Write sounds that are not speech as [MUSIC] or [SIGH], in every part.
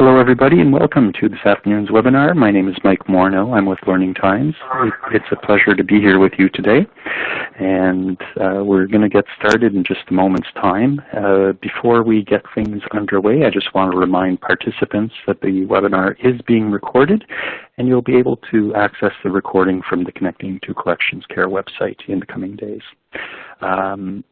Hello everybody and welcome to this afternoon's webinar. My name is Mike Morneau. I'm with Learning Times. It's a pleasure to be here with you today. And uh, we're going to get started in just a moment's time. Uh, before we get things underway, I just want to remind participants that the webinar is being recorded and you'll be able to access the recording from the Connecting to Collections Care website in the coming days. Um,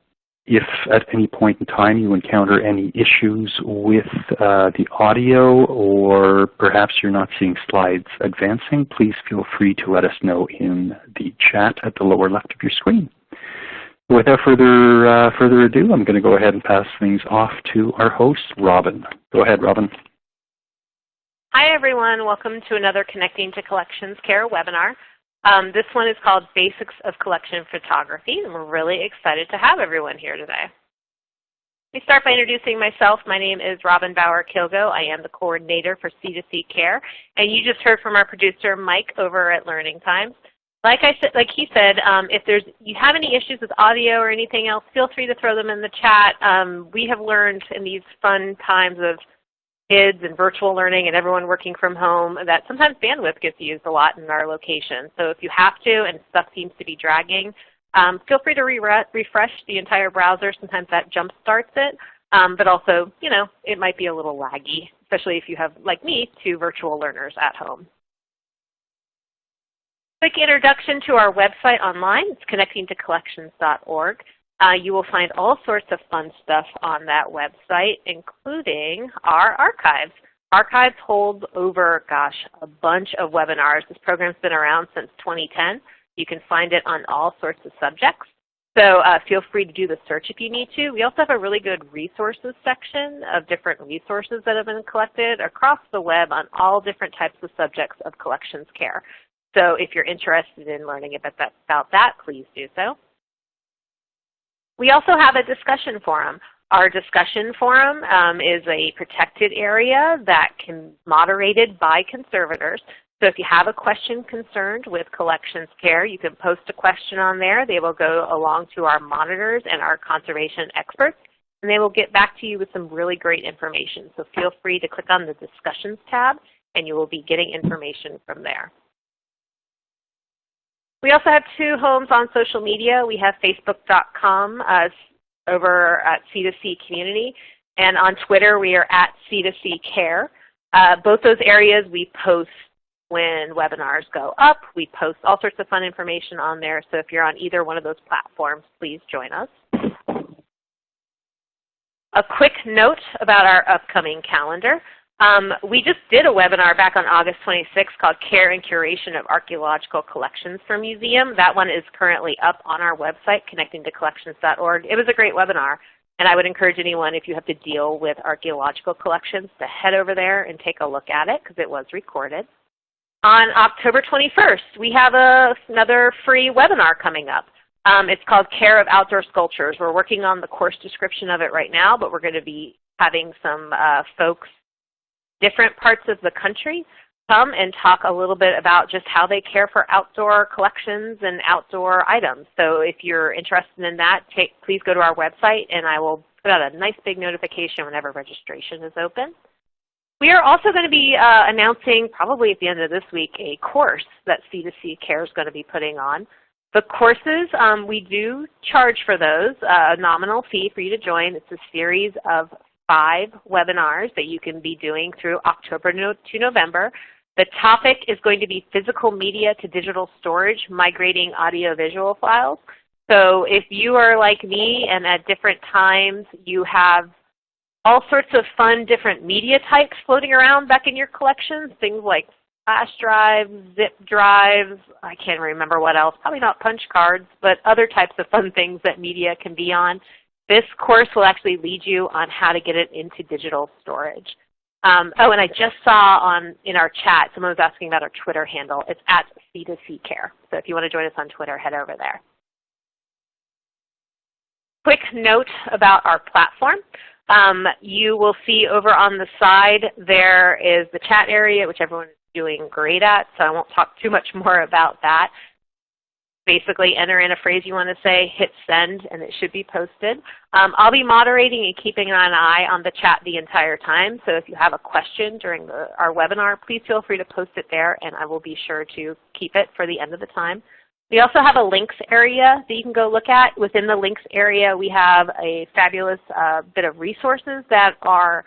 if at any point in time you encounter any issues with uh, the audio or perhaps you're not seeing slides advancing, please feel free to let us know in the chat at the lower left of your screen. Without further, uh, further ado, I'm going to go ahead and pass things off to our host, Robin. Go ahead, Robin. Hi, everyone. Welcome to another Connecting to Collections Care webinar. Um, this one is called Basics of Collection Photography, and we're really excited to have everyone here today. Let me start by introducing myself. My name is Robin Bauer Kilgo. I am the coordinator for C2C Care, and you just heard from our producer Mike over at Learning Times. Like I said, like he said, um, if there's you have any issues with audio or anything else, feel free to throw them in the chat. Um, we have learned in these fun times of kids and virtual learning and everyone working from home that sometimes bandwidth gets used a lot in our location. So if you have to and stuff seems to be dragging, um, feel free to re refresh the entire browser. Sometimes that jump starts it. Um, but also, you know, it might be a little laggy, especially if you have, like me, two virtual learners at home. Quick introduction to our website online. It's connectingtocollections.org. Uh, you will find all sorts of fun stuff on that website, including our archives. Archives holds over, gosh, a bunch of webinars. This program's been around since 2010. You can find it on all sorts of subjects. So uh, feel free to do the search if you need to. We also have a really good resources section of different resources that have been collected across the web on all different types of subjects of collections care. So if you're interested in learning about that, about that please do so. We also have a discussion forum. Our discussion forum um, is a protected area that can be moderated by conservators. So if you have a question concerned with collections care, you can post a question on there. They will go along to our monitors and our conservation experts, and they will get back to you with some really great information. So feel free to click on the discussions tab, and you will be getting information from there. We also have two homes on social media. We have facebook.com uh, over at C2C Community, and on Twitter we are at C2C Care. Uh, both those areas we post when webinars go up. We post all sorts of fun information on there, so if you're on either one of those platforms, please join us. A quick note about our upcoming calendar. Um, we just did a webinar back on August 26 called Care and Curation of Archaeological Collections for Museum. That one is currently up on our website, connectingtocollections.org. It was a great webinar, and I would encourage anyone, if you have to deal with archaeological collections, to head over there and take a look at it because it was recorded. On October 21st, we have a, another free webinar coming up. Um, it's called Care of Outdoor Sculptures. We're working on the course description of it right now, but we're going to be having some uh, folks different parts of the country come and talk a little bit about just how they care for outdoor collections and outdoor items. So if you're interested in that, take, please go to our website and I will put out a nice big notification whenever registration is open. We are also going to be uh, announcing, probably at the end of this week, a course that C2C Care is going to be putting on. The courses, um, we do charge for those, uh, a nominal fee for you to join. It's a series of five webinars that you can be doing through October to November. The topic is going to be physical media to digital storage, migrating audiovisual files. So if you are like me and at different times you have all sorts of fun different media types floating around back in your collections, things like flash drives, zip drives, I can't remember what else, probably not punch cards, but other types of fun things that media can be on. This course will actually lead you on how to get it into digital storage. Um, oh, and I just saw on in our chat, someone was asking about our Twitter handle. It's at C2C Care. So if you want to join us on Twitter, head over there. Quick note about our platform. Um, you will see over on the side there is the chat area, which everyone is doing great at, so I won't talk too much more about that. Basically enter in a phrase you want to say, hit send, and it should be posted. Um, I'll be moderating and keeping an eye on the chat the entire time, so if you have a question during the, our webinar, please feel free to post it there, and I will be sure to keep it for the end of the time. We also have a links area that you can go look at. Within the links area, we have a fabulous uh, bit of resources that our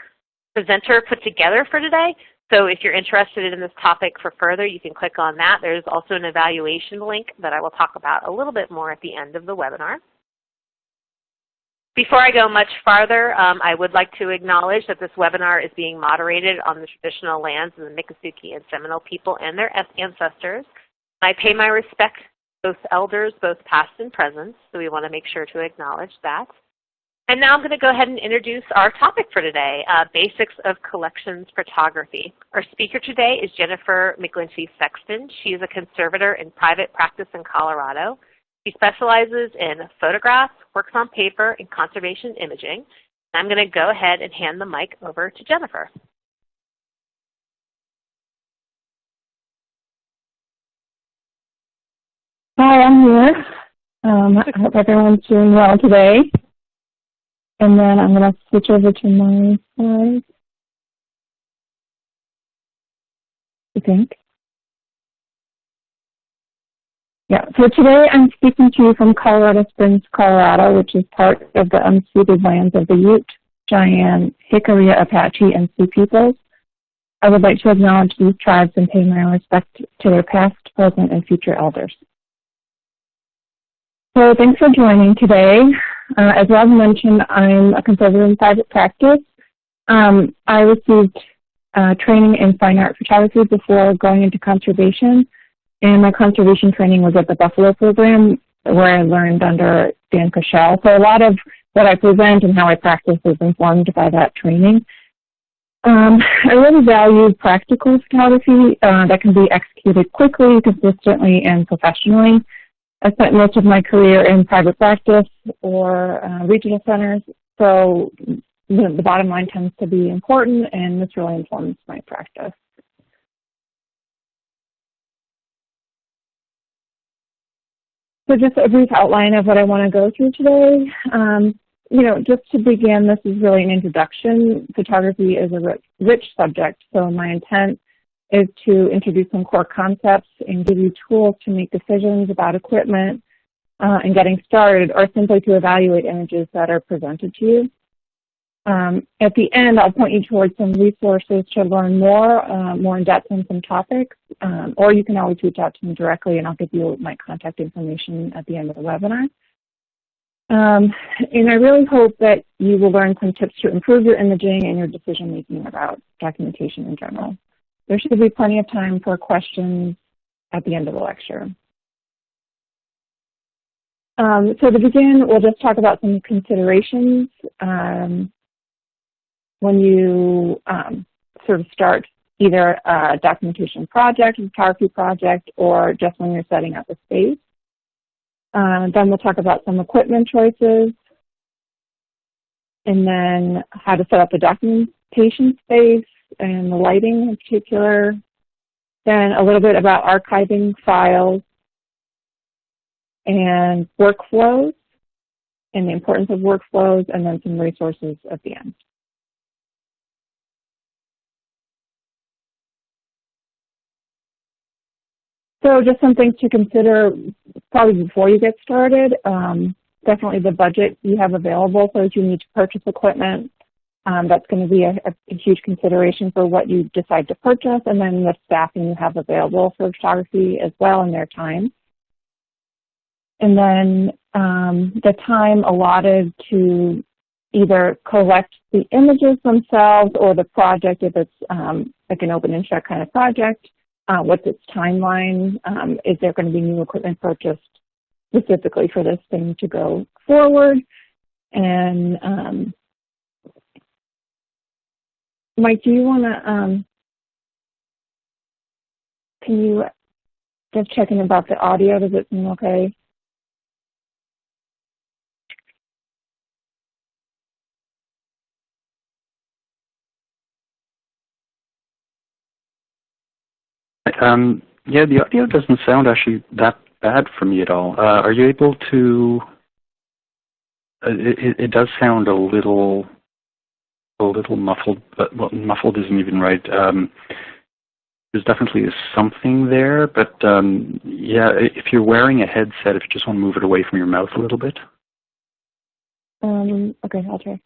presenter put together for today. So if you're interested in this topic for further, you can click on that. There's also an evaluation link that I will talk about a little bit more at the end of the webinar. Before I go much farther, um, I would like to acknowledge that this webinar is being moderated on the traditional lands of the Miccosukee and Seminole people and their ancestors. I pay my respect both elders, both past and present, so we want to make sure to acknowledge that. And now I'm going to go ahead and introduce our topic for today, uh, Basics of Collections Photography. Our speaker today is Jennifer McGlinchey Sexton. She is a conservator in private practice in Colorado. She specializes in photographs, works on paper, and conservation imaging. I'm going to go ahead and hand the mic over to Jennifer. Hi, I'm here. Um, I hope everyone's doing well today. And then I'm going to switch over to my slides. I think. Yeah, so today I'm speaking to you from Colorado Springs, Colorado, which is part of the unceded lands of the Ute, Cheyenne, Jicarilla, Apache, and Sioux peoples. I would like to acknowledge these tribes and pay my respect to their past, present, and future elders. So thanks for joining today. Uh, as Rob mentioned, I'm a conservator in private practice. Um, I received uh, training in fine art photography before going into conservation, and my conservation training was at the Buffalo program where I learned under Dan Kushel. So a lot of what I present and how I practice is informed by that training. Um, I really value practical photography uh, that can be executed quickly, consistently, and professionally. I spent most of my career in private practice or uh, regional centers, so the, the bottom line tends to be important, and this really informs my practice. So just a brief outline of what I want to go through today. Um, you know, just to begin, this is really an introduction. Photography is a rich, rich subject, so my intent is to introduce some core concepts and give you tools to make decisions about equipment uh, and getting started or simply to evaluate images that are presented to you. Um, at the end, I'll point you towards some resources to learn more, uh, more in depth on some topics, um, or you can always reach out to me directly and I'll give you my contact information at the end of the webinar. Um, and I really hope that you will learn some tips to improve your imaging and your decision making about documentation in general. There should be plenty of time for questions at the end of the lecture. Um, so to begin, we'll just talk about some considerations um, when you um, sort of start either a documentation project, a photography project, or just when you're setting up a space. Uh, then we'll talk about some equipment choices, and then how to set up a documentation space, and the lighting in particular. Then a little bit about archiving files and workflows and the importance of workflows, and then some resources at the end. So just some things to consider probably before you get started. Um, definitely the budget you have available. So if you need to purchase equipment, um, that's going to be a, a, huge consideration for what you decide to purchase, and then the staffing you have available for photography as well in their time. And then um, the time allotted to either collect the images themselves or the project, if it's um, like an open and shut kind of project, uh, what's its timeline? Um, is there going to be new equipment purchased specifically for this thing to go forward? And um, Mike, do you want to, um, can you just check in about the audio? Does it seem okay? Um, yeah, the audio doesn't sound actually that bad for me at all. Uh, are you able to? Uh, it, it, does sound a little, a little muffled, but well, muffled isn't even right. Um, there's definitely something there, but um, yeah, if you're wearing a headset, if you just want to move it away from your mouth a little bit. Um, okay, I'll try.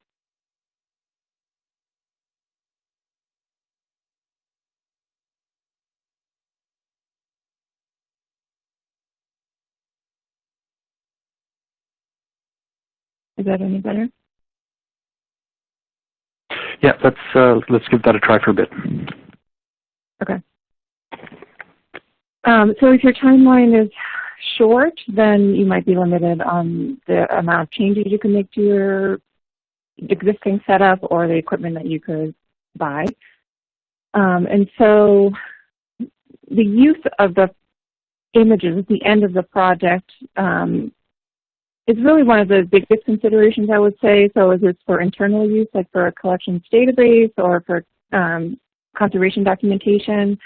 Is that any better? Yeah, let's uh, let's give that a try for a bit. Okay. Um, so if your timeline is short, then you might be limited on the amount of changes you can make to your existing setup or the equipment that you could buy. Um, and so the use of the images at the end of the project um, is really one of the biggest considerations, I would say. So is this for internal use, like for a collections database or for um, conservation documentation?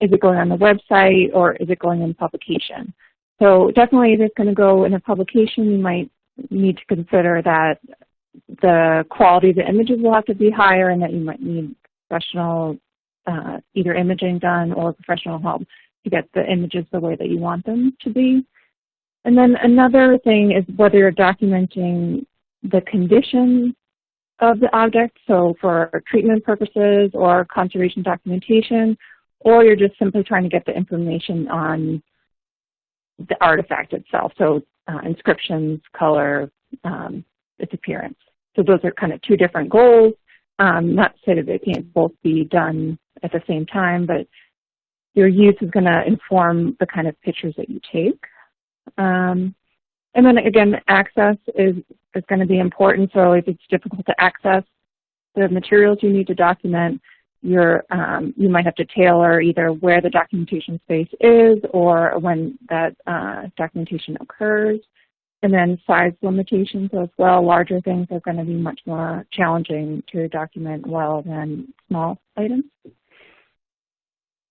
Is it going on the website or is it going in publication? So definitely if it's going to go in a publication, you might need to consider that the quality of the images will have to be higher and that you might need professional uh, either imaging done or professional help to get the images the way that you want them to be. And then another thing is whether you're documenting the condition of the object, so for treatment purposes or conservation documentation, or you're just simply trying to get the information on the artifact itself, so uh, inscriptions, color, um, its appearance. So those are kind of two different goals. Um, not to say that they can't both be done at the same time, but your use is going to inform the kind of pictures that you take. Um, and then again, access is, is going to be important. So if it's difficult to access the materials you need to document, you're, um, you might have to tailor either where the documentation space is or when that uh, documentation occurs. And then size limitations as well. Larger things are going to be much more challenging to document well than small items.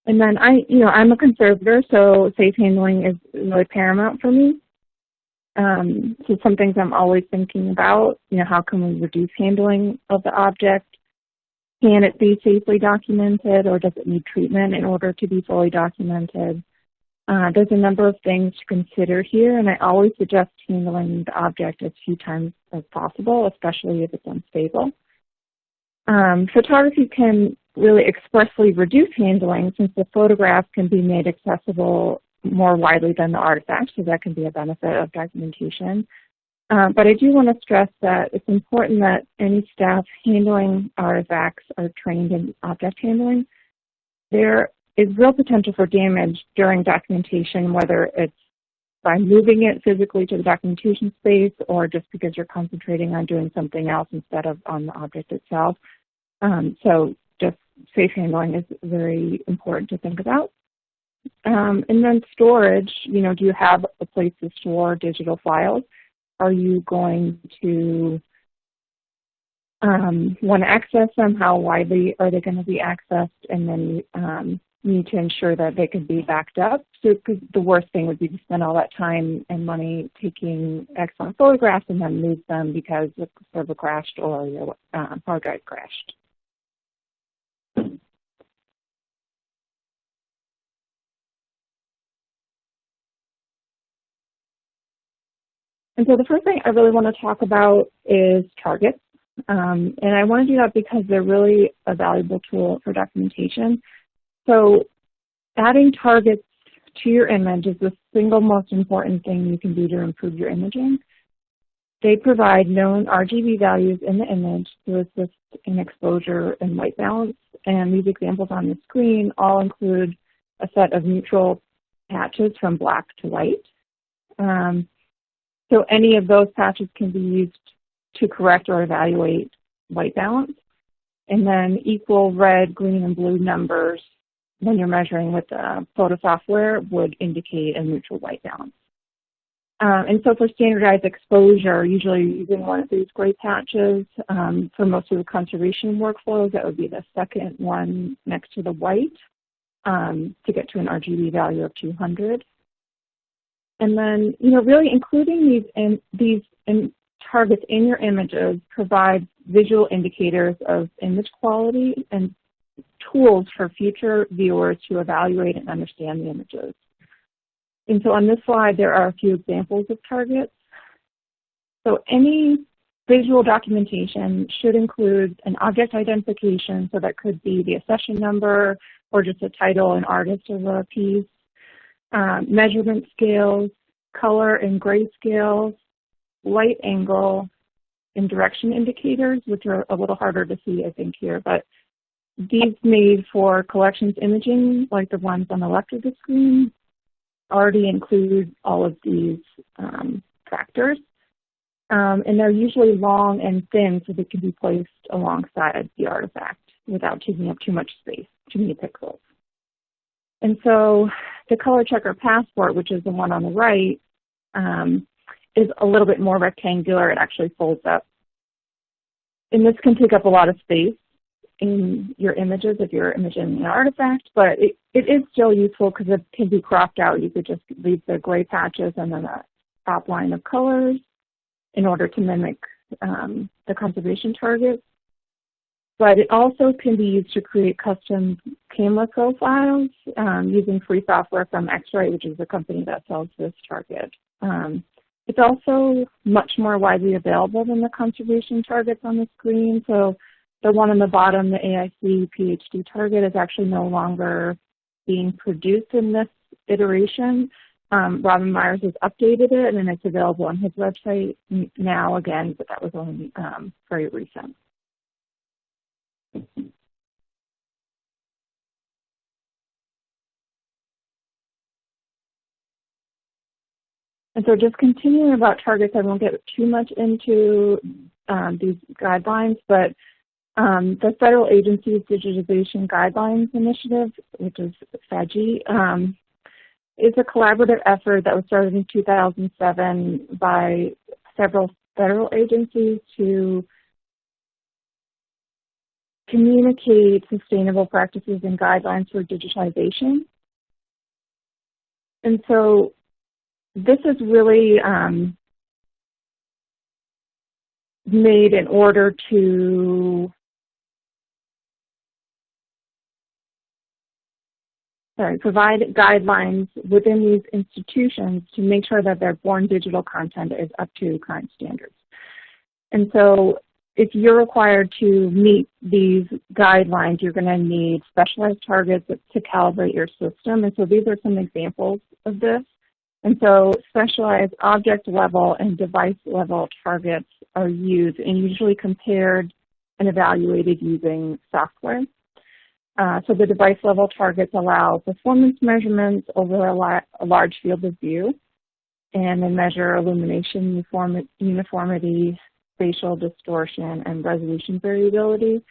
And then I, you know, I'm a conservator, so safe handling is really paramount for me. Um, so some things I'm always thinking about, you know, how can we reduce handling of the object? Can it be safely documented or does it need treatment in order to be fully documented? Uh, there's a number of things to consider here, and I always suggest handling the object as few times as possible, especially if it's unstable. Um, photography can really expressly reduce handling since the photograph can be made accessible more widely than the artifact, so that can be a benefit of documentation. Uh, but I do want to stress that it's important that any staff handling artifacts are trained in object handling. There is real potential for damage during documentation, whether it's by moving it physically to the documentation space or just because you're concentrating on doing something else instead of on the object itself. Um, so just safe handling is very important to think about. Um, and then storage, you know, do you have a place to store digital files? Are you going to um, want to access them? How widely are they going to be accessed? And then um, need to ensure that they can be backed up. So the worst thing would be to spend all that time and money taking excellent photographs and then lose them because the server crashed or your uh, hard drive crashed. And so the first thing I really want to talk about is targets. Um, and I want to do that because they're really a valuable tool for documentation. So adding targets to your image is the single most important thing you can do to improve your imaging. They provide known RGB values in the image to assist in exposure and white balance. And these examples on the screen all include a set of neutral patches from black to white. Um, so any of those patches can be used to correct or evaluate white balance. And then equal red, green, and blue numbers when you're measuring with the photo software would indicate a neutral white balance. Um, and so for standardized exposure, usually using one of these gray patches. Um, for most of the conservation workflows, that would be the second one next to the white um, to get to an RGB value of 200. And then, you know, really including these in, these in targets in your images provides visual indicators of image quality and tools for future viewers to evaluate and understand the images. And so on this slide, there are a few examples of targets. So any visual documentation should include an object identification, so that could be the accession number or just a title and artist of a piece, um, measurement scales, color and grayscale, light angle, and direction indicators, which are a little harder to see, I think, here. But these made for collections imaging, like the ones on the left of the screen, already include all of these um, factors. Um, and they're usually long and thin so they can be placed alongside the artifact without taking up too much space, too many pixels. And so the color checker passport, which is the one on the right, um, is a little bit more rectangular. It actually folds up. And this can take up a lot of space in your images if you're imaging an artifact, but it, it is still useful because it can be cropped out. You could just leave the gray patches and then a top line of colors in order to mimic um, the conservation targets. But it also can be used to create custom camera profiles um, using free software from X-Rite, which is the company that sells this target. Um, it's also much more widely available than the conservation targets on the screen. So the one on the bottom, the AIC PhD target, is actually no longer being produced in this iteration. Um, Robin Myers has updated it, and it's available on his website now again, but that was only um, very recent. And so just continuing about targets, I won't get too much into um, these guidelines, but um, the Federal Agency's Digitization Guidelines Initiative, which is FADGI, um, is a collaborative effort that was started in 2007 by several federal agencies to communicate sustainable practices and guidelines for digitization. And so this is really um, made in order to sorry, provide guidelines within these institutions to make sure that their born digital content is up to current standards. And so if you're required to meet these guidelines, you're going to need specialized targets to calibrate your system. And so these are some examples of this. And so specialized object level and device level targets are used and usually compared and evaluated using software. Uh, so the device level targets allow performance measurements over a, a large field of view and they measure illumination uniformity, spatial distortion, and resolution variability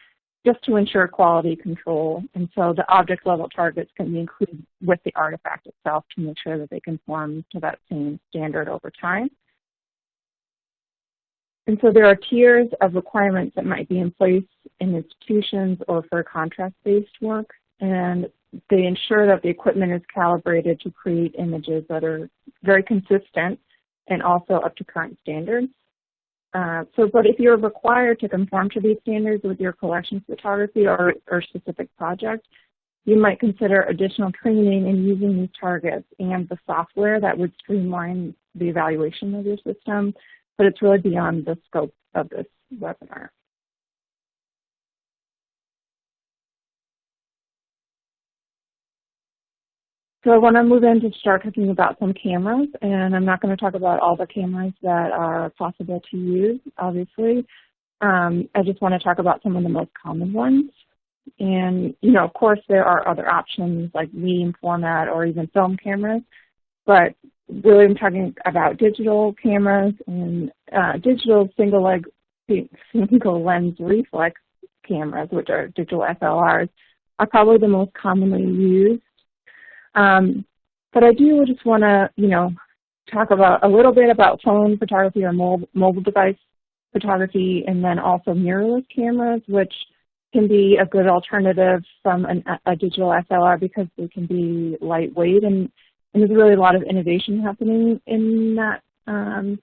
just to ensure quality control. And so the object level targets can be included with the artifact itself to make sure that they conform to that same standard over time. And so there are tiers of requirements that might be in place in institutions or for contract-based work, and they ensure that the equipment is calibrated to create images that are very consistent and also up to current standards. Uh, so, but if you're required to conform to these standards with your collections photography or, or specific project, you might consider additional training in using these targets and the software that would streamline the evaluation of your system but it's really beyond the scope of this webinar. So I want to move in to start talking about some cameras, and I'm not going to talk about all the cameras that are possible to use, obviously. Um, I just want to talk about some of the most common ones. And, you know, of course, there are other options like medium format or even film cameras, but really I'm talking about digital cameras and uh, digital single leg [LAUGHS] single lens reflex cameras, which are digital SLRs, are probably the most commonly used. Um, but I do just want to, you know, talk about a little bit about phone photography or mobile, mobile device photography, and then also mirrorless cameras, which can be a good alternative from an, a digital SLR because they can be lightweight and and there's really a lot of innovation happening in that um,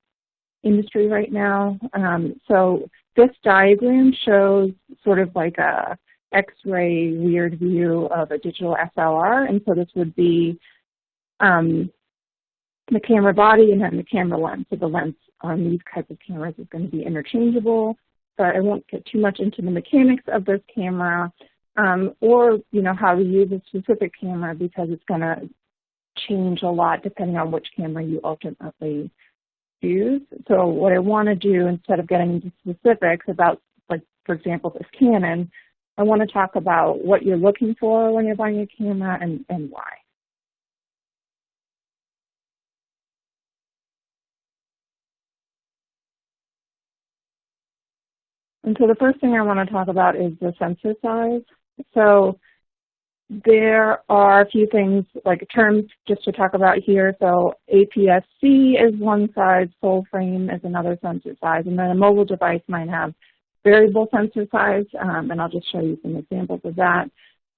industry right now. Um, so this diagram shows sort of like a X-ray weird view of a digital SLR, and so this would be um, the camera body and then the camera lens. So the lens on these types of cameras is going to be interchangeable, but I won't get too much into the mechanics of this camera um, or you know how to use a specific camera because it's going to change a lot depending on which camera you ultimately use. So what I want to do instead of getting into specifics about, like for example, this Canon, I want to talk about what you're looking for when you're buying a camera and, and why. And so the first thing I want to talk about is the sensor size. So there are a few things, like terms just to talk about here. So APS-C is one size, full frame is another sensor size, and then a mobile device might have variable sensor size, um, and I'll just show you some examples of that.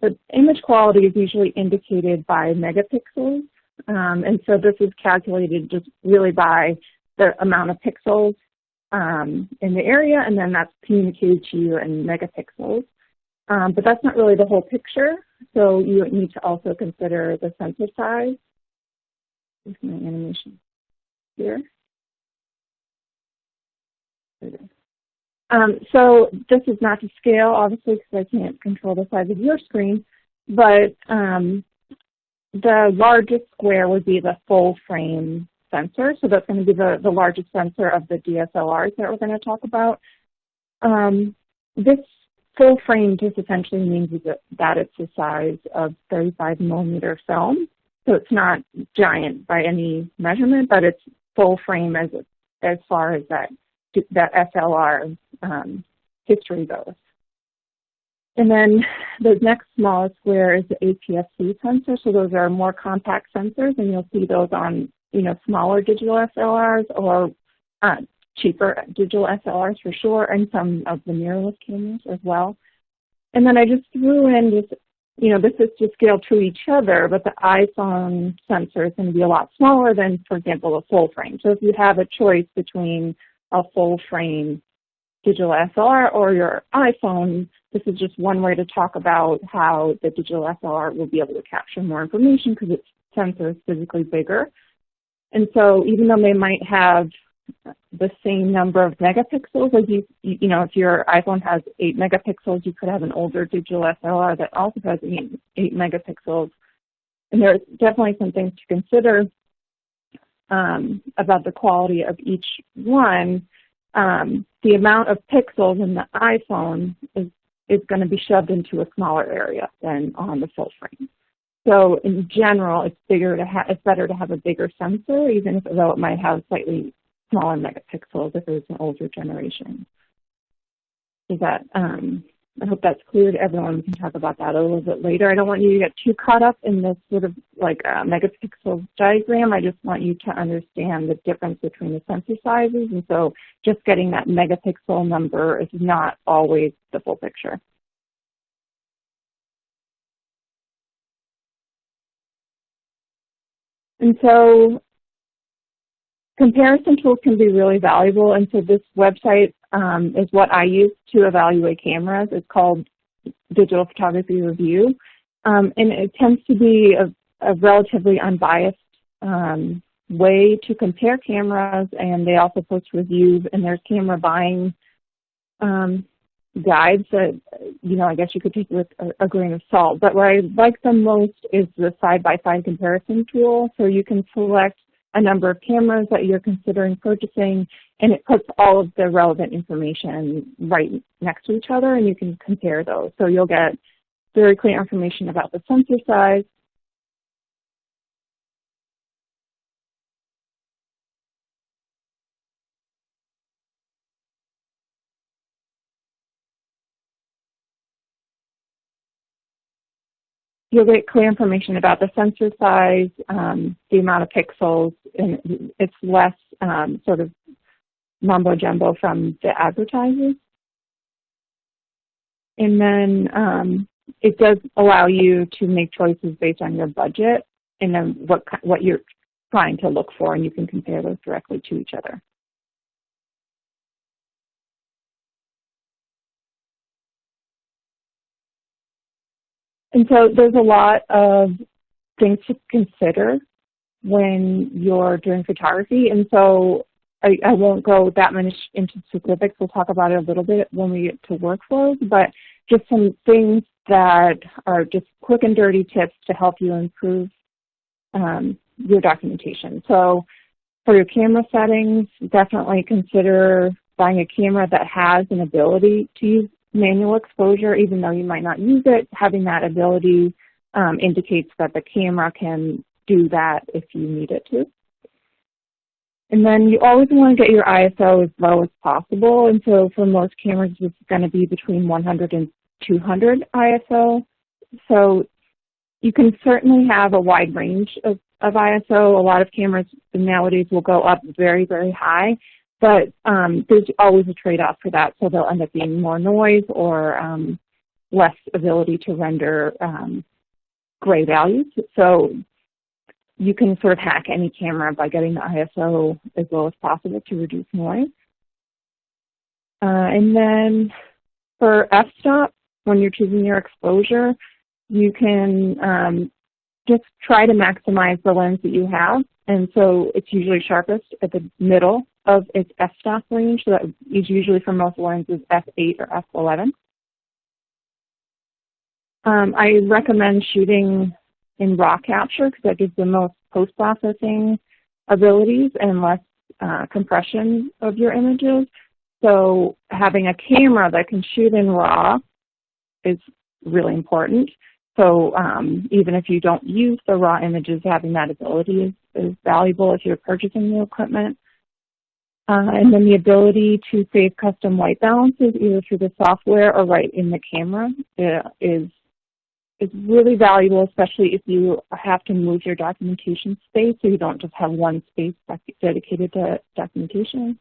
But image quality is usually indicated by megapixels, um, and so this is calculated just really by the amount of pixels um, in the area, and then that's communicated to you in megapixels. Um, but that's not really the whole picture, so you need to also consider the sensor size. Here's my animation here. Um, so this is not to scale, obviously, because I can't control the size of your screen, but um, the largest square would be the full frame sensor. So that's going to be the, the largest sensor of the DSLRs that we're going to talk about. Um, this full frame just essentially means that it's the size of 35 millimeter film. So it's not giant by any measurement, but it's full frame as, as far as that, that SLR um, history goes. And then the next smallest square is the APS-C sensor. So those are more compact sensors, and you'll see those on you know smaller digital SLRs or uh, cheaper digital SLRs for sure, and some of the mirrorless cameras as well. And then I just threw in just, you know, this is to scale to each other, but the iPhone sensor is going to be a lot smaller than, for example, a full frame. So if you have a choice between a full frame digital SLR or your iPhone, this is just one way to talk about how the digital SLR will be able to capture more information because its sensor is physically bigger. And so even though they might have the same number of megapixels, as you, you know, if your iPhone has 8 megapixels, you could have an older digital SLR that also has 8, 8 megapixels. And there's definitely some things to consider um, about the quality of each one. Um, the amount of pixels in the iPhone is, is going to be shoved into a smaller area than on the full frame. So in general, it's bigger to have, it's better to have a bigger sensor, even if though it might have slightly smaller megapixels if it's an older generation. Is that, um, I hope that's clear to everyone. We can talk about that a little bit later. I don't want you to get too caught up in this sort of like uh, megapixel diagram. I just want you to understand the difference between the sensor sizes. And so just getting that megapixel number is not always the full picture. And so comparison tools can be really valuable, and so this website um, is what I use to evaluate cameras. It's called Digital Photography Review, um, and it tends to be a, a relatively unbiased um, way to compare cameras, and they also post reviews, and there's camera buying um, guides that, you know, I guess you could take with a, a, grain of salt. But what I like the most is the side-by-side -side comparison tool. So you can select a number of cameras that you're considering purchasing, and it puts all of the relevant information right next to each other, and you can compare those. So you'll get very clear information about the sensor size, you'll get clear information about the sensor size, um, the amount of pixels, and it's less um, sort of mumbo jumbo from the advertisers. And then um, it does allow you to make choices based on your budget. and then what, what you're trying to look for, and you can compare those directly to each other. And so there's a lot of things to consider when you're doing photography. And so I, I, won't go that much into specifics. We'll talk about it a little bit when we get to workflows, but just some things that are just quick and dirty tips to help you improve um, your documentation. So for your camera settings, definitely consider buying a camera that has an ability to use manual exposure, even though you might not use it. Having that ability um, indicates that the camera can do that if you need it to. And then you always want to get your ISO as low as possible. And so for most cameras, it's going to be between 100 and 200 ISO. So you can certainly have a wide range of, of ISO. A lot of cameras nowadays will go up very, very high, but um, there's always a trade-off for that. So they'll end up being more noise or um, less ability to render um, gray values. So you can sort of hack any camera by getting the ISO as low as possible to reduce noise. Uh, and then for f-stop, when you're choosing your exposure, you can um, just try to maximize the lens that you have. And so it's usually sharpest at the middle of its f-stop range. So that is usually for most lenses f8 or f11. Um, I recommend shooting in raw capture because that gives the most post-processing abilities and less uh, compression of your images. So having a camera that can shoot in RAW is really important. So um, even if you don't use the raw images, having that ability is, is valuable if you're purchasing new equipment. Uh, and then the ability to save custom white balances either through the software or right in the camera uh, is, is really valuable, especially if you have to move your documentation space so you don't just have one space dedicated to documentation.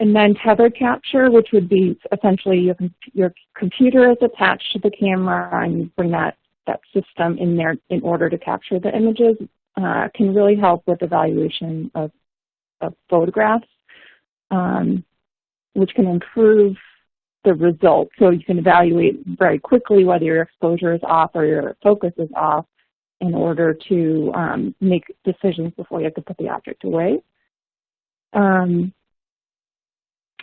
And then tethered capture, which would be essentially your, your computer is attached to the camera and you bring that, that system in there in order to capture the images, uh, can really help with evaluation of, of photographs, um, which can improve the results. So you can evaluate very quickly whether your exposure is off or your focus is off in order to um, make decisions before you have to put the object away. Um,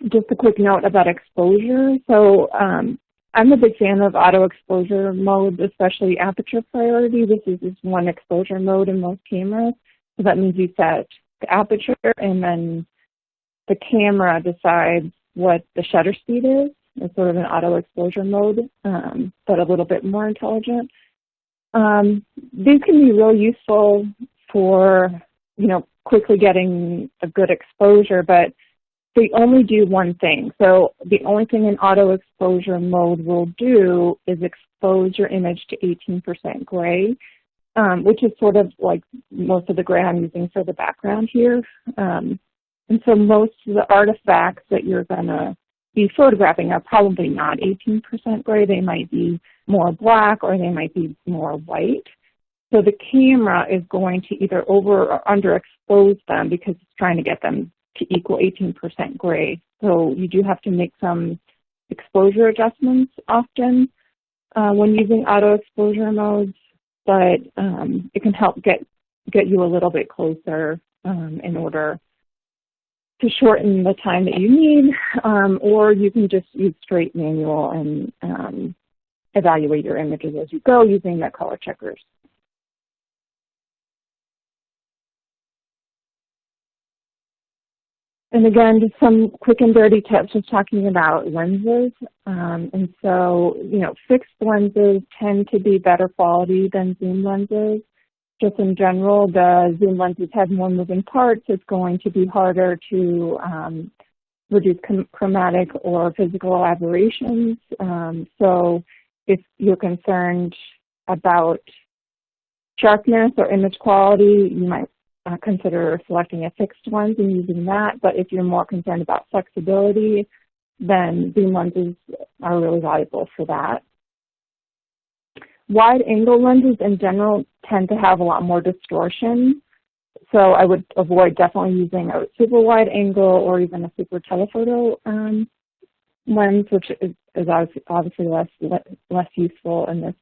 just a quick note about exposure. So um, I'm a big fan of auto exposure mode, especially aperture priority. This is just one exposure mode in most cameras. So that means you set the aperture and then the camera decides what the shutter speed is. It's sort of an auto exposure mode, um, but a little bit more intelligent. Um, these can be real useful for, you know, quickly getting a good exposure, but they only do one thing. So the only thing an auto exposure mode will do is expose your image to 18% gray, um, which is sort of like most of the gray I'm using for the background here. Um, and so most of the artifacts that you're going to be photographing are probably not 18% gray. They might be more black or they might be more white. So the camera is going to either over or underexpose them because it's trying to get them to equal 18% gray. So you do have to make some exposure adjustments often uh, when using auto exposure modes, but um, it can help get, get you a little bit closer um, in order to shorten the time that you need, um, or you can just use straight manual and um, evaluate your images as you go using the color checkers. And again, just some quick and dirty tips just talking about lenses. Um, and so, you know, fixed lenses tend to be better quality than zoom lenses. Just in general, the zoom lenses have more moving parts. It's going to be harder to um, reduce chromatic or physical aberrations. Um, so if you're concerned about sharpness or image quality, you might uh, consider selecting a fixed lens and using that. But if you're more concerned about flexibility, then zoom lenses are really valuable for that. wide angle lenses in general tend to have a lot more distortion. So I would avoid definitely using a super wide angle or even a super telephoto um, lens, which is, is obviously less, less useful in this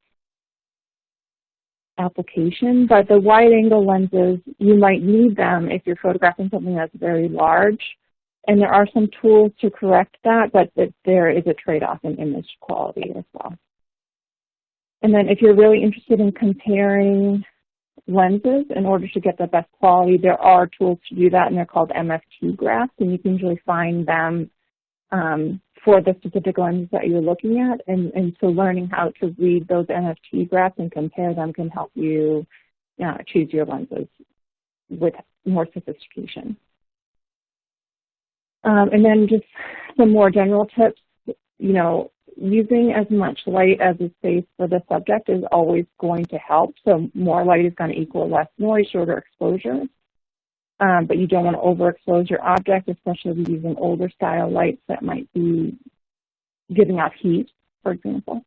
application. But the wide angle lenses, you might need them if you're photographing something that's very large. And there are some tools to correct that, but there is a trade-off in image quality as well. And then if you're really interested in comparing lenses in order to get the best quality, there are tools to do that, and they're called MTF graphs, and you can usually find them um, for the specific lenses that you're looking at. And, and so learning how to read those MTF graphs and compare them can help you uh, choose your lenses with more sophistication. Um, and then just some more general tips, you know, using as much light as is safe for the subject is always going to help. So more light is going to equal less noise, shorter exposure. Um, but you don't want to overexpose your object, especially if using older style lights that might be giving off heat, for example.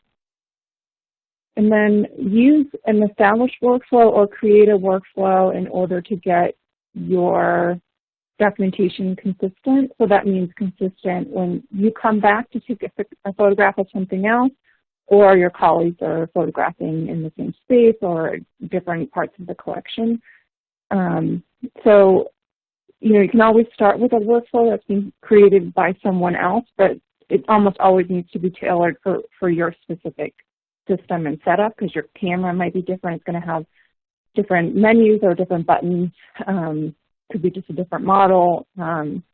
And then use an established workflow or create a workflow in order to get your documentation consistent. So that means consistent when you come back to take a, a, photograph of something else or your colleagues are photographing in the same space or different parts of the collection. Um, so, you know, you can always start with a workflow that's been created by someone else, but it almost always needs to be tailored for, for your specific system and setup because your camera might be different. It's going to have different menus or different buttons. Um, could be just a different model. Um,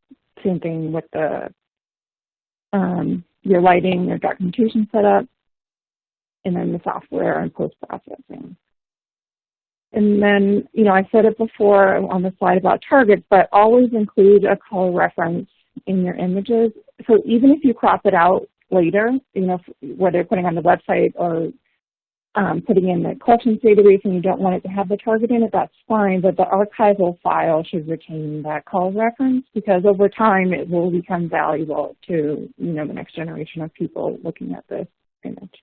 same thing with the um, your lighting, your documentation setup, and then the software and post-processing. And then, you know, I said it before on the slide about targets, but always include a color reference in your images. So even if you crop it out later, you know, whether you're putting on the website or um, putting in the collections database and you don't want it to have the target in it, that's fine, but the archival file should retain that call reference because over time it will become valuable to you know the next generation of people looking at this image.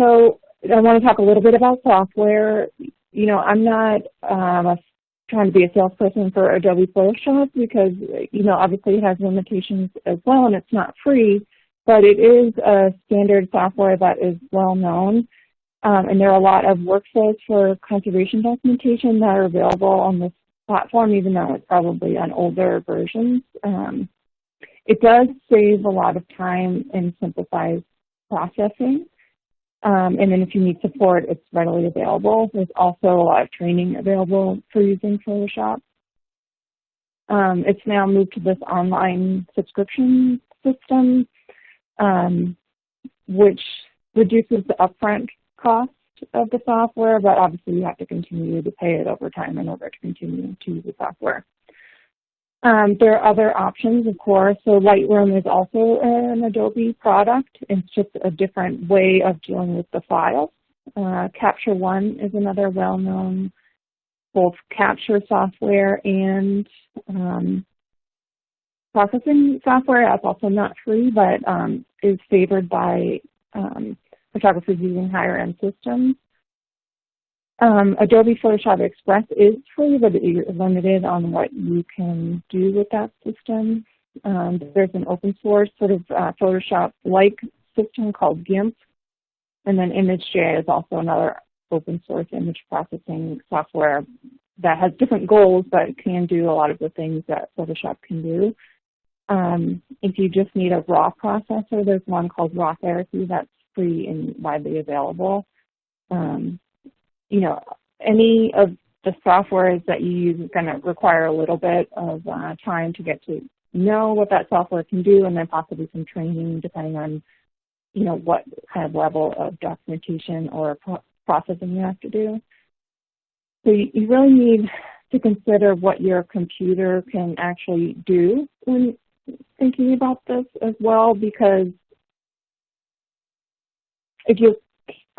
So I want to talk a little bit about software. You know, I'm not um, trying to be a salesperson for Adobe Photoshop because, you know, obviously it has limitations as well and it's not free, but it is a standard software that is well known. Um, and there are a lot of workflows for conservation documentation that are available on this platform, even though it's probably on older versions. Um, it does save a lot of time and simplifies processing. Um, and then if you need support, it's readily available. There's also a lot of training available for using Photoshop. Um, it's now moved to this online subscription system, um, which reduces the upfront cost of the software, but obviously you have to continue to pay it over time in order to continue to use the software. Um, there are other options, of course. So Lightroom is also an Adobe product. It's just a different way of dealing with the files. Uh, Capture One is another well-known both capture software and um, processing software. That's also not free, but um, is favored by um, photographers using higher-end systems. Um, Adobe Photoshop Express is free, but you're limited on what you can do with that system. Um, there's an open source sort of uh, Photoshop-like system called GIMP, and then ImageJ is also another open source image processing software that has different goals but can do a lot of the things that Photoshop can do. Um, if you just need a raw processor, there's one called RawTherapee that's free and widely available. Um, you know, any of the softwares that you use is going to require a little bit of uh, time to get to know what that software can do and then possibly some training depending on, you know, what kind of level of documentation or pro processing you have to do. So you, you really need to consider what your computer can actually do when thinking about this as well because if you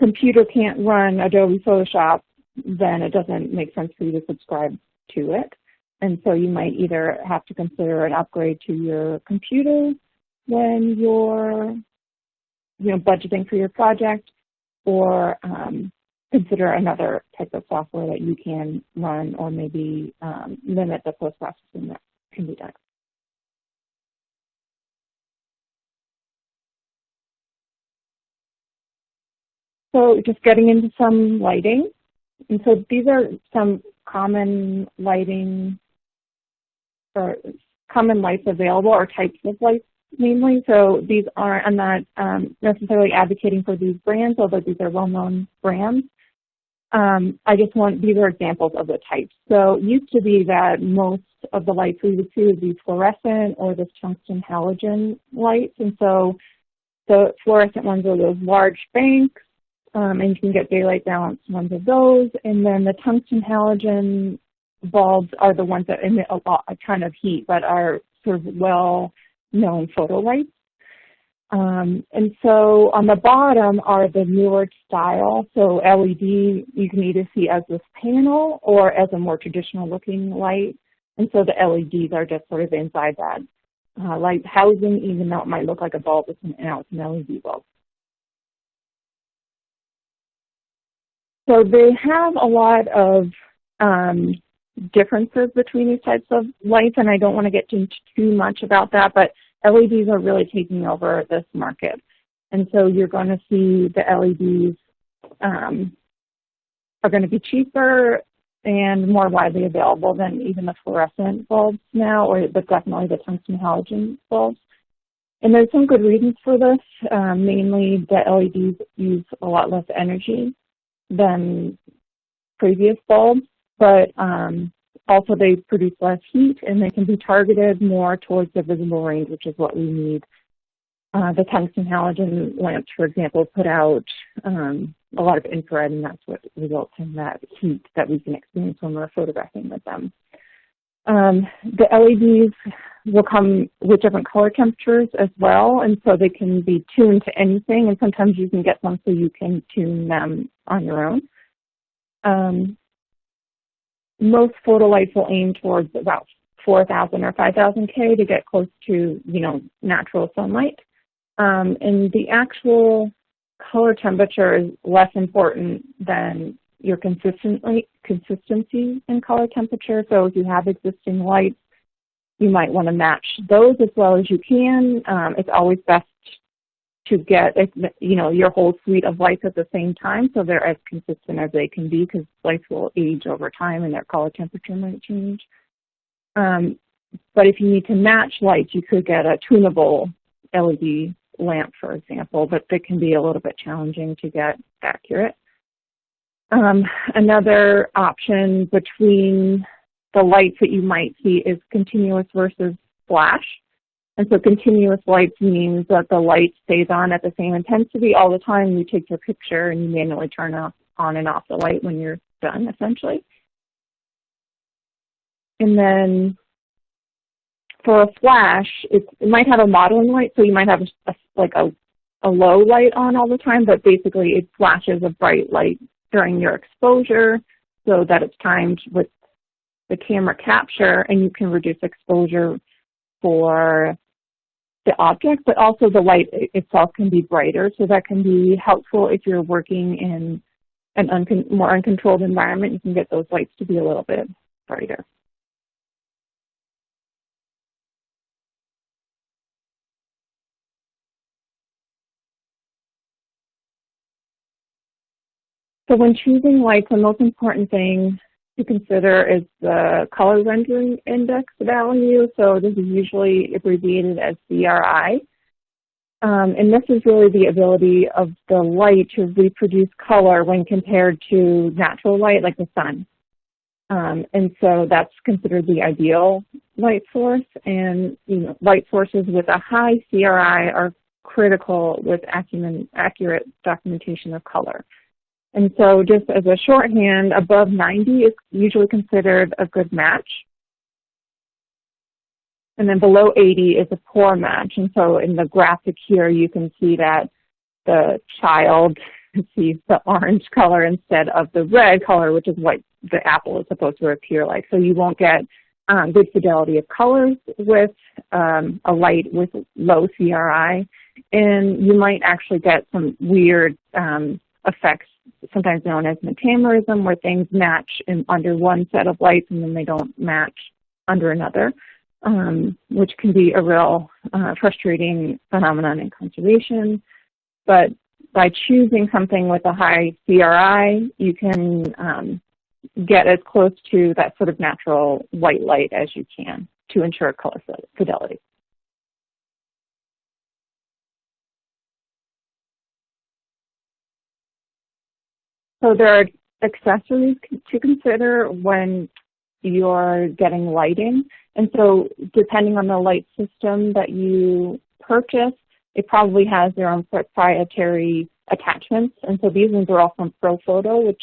computer can't run Adobe Photoshop, then it doesn't make sense for you to subscribe to it. And so you might either have to consider an upgrade to your computer when you're you know, budgeting for your project, or um, consider another type of software that you can run or maybe um, limit the post-processing that can be done. So just getting into some lighting. And so these are some common lighting or common lights available or types of lights mainly. So these aren't, I'm not um, necessarily advocating for these brands, although these are well-known brands. Um, I just want, these are examples of the types. So it used to be that most of the lights we would see would be fluorescent or this tungsten halogen lights. And so the fluorescent ones are those large banks, um, and you can get daylight balance ones of those. And then the tungsten halogen bulbs are the ones that emit a lot, a ton of heat, but are sort of well known photo lights. Um, and so on the bottom are the newer style. So LED you can either see as this panel or as a more traditional looking light. And so the LEDs are just sort of inside that uh, light housing, even though it might look like a bulb, it's an, it's an LED bulb. So they have a lot of um, differences between these types of lights, and I don't want to get into too much about that, but LEDs are really taking over this market. And so you're going to see the LEDs um, are going to be cheaper and more widely available than even the fluorescent bulbs now, or but definitely the tungsten halogen bulbs. And there's some good reasons for this. Um, mainly, the LEDs use a lot less energy than previous bulbs, but um, also they produce less heat and they can be targeted more towards the visible range, which is what we need. Uh, the tungsten halogen lamps, for example, put out um, a lot of infrared and that's what results in that heat that we can experience when we're photographing with them. Um, the LEDs will come with different color temperatures as well, and so they can be tuned to anything, and sometimes you can get them so you can tune them on your own. Um, most photo lights will aim towards about 4,000 or 5,000 K to get close to, you know, natural sunlight. Um, and the actual color temperature is less important than your consistently, consistency in color temperature. So if you have existing lights, you might want to match those as well as you can. Um, it's always best to get you know your whole suite of lights at the same time so they're as consistent as they can be because lights will age over time and their color temperature might change. Um, but if you need to match lights, you could get a tunable LED lamp, for example, but they can be a little bit challenging to get accurate. Um, another option between the lights that you might see is continuous versus flash. And so continuous lights means that the light stays on at the same intensity all the time. You take your picture and you manually turn off, on and off the light when you're done, essentially. And then for a flash, it, it might have a modeling light, so you might have a, a, like a, a low light on all the time, but basically it flashes a bright light during your exposure so that it's timed with the camera capture and you can reduce exposure for the object, but also the light itself can be brighter. So that can be helpful if you're working in an uncon more uncontrolled environment. You can get those lights to be a little bit brighter. So when choosing lights, the most important thing to consider is the color rendering index value. So this is usually abbreviated as CRI. Um, and this is really the ability of the light to reproduce color when compared to natural light like the sun. Um, and so that's considered the ideal light source. And you know, light sources with a high CRI are critical with accurate documentation of color. And so just as a shorthand, above 90 is usually considered a good match. And then below 80 is a poor match. And so in the graphic here, you can see that the child [LAUGHS] sees the orange color instead of the red color, which is what the apple is supposed to appear like. So you won't get um, good fidelity of colors with um, a light with low CRI, and you might actually get some weird um, effects, sometimes known as metamerism, where things match in, under one set of lights and then they don't match under another, um, which can be a real uh, frustrating phenomenon in conservation. But by choosing something with a high CRI, you can um, get as close to that sort of natural white light as you can to ensure color fidelity. So there are accessories to consider when you're getting lighting. And so depending on the light system that you purchase, it probably has their own proprietary attachments. And so these ones are all from Profoto, which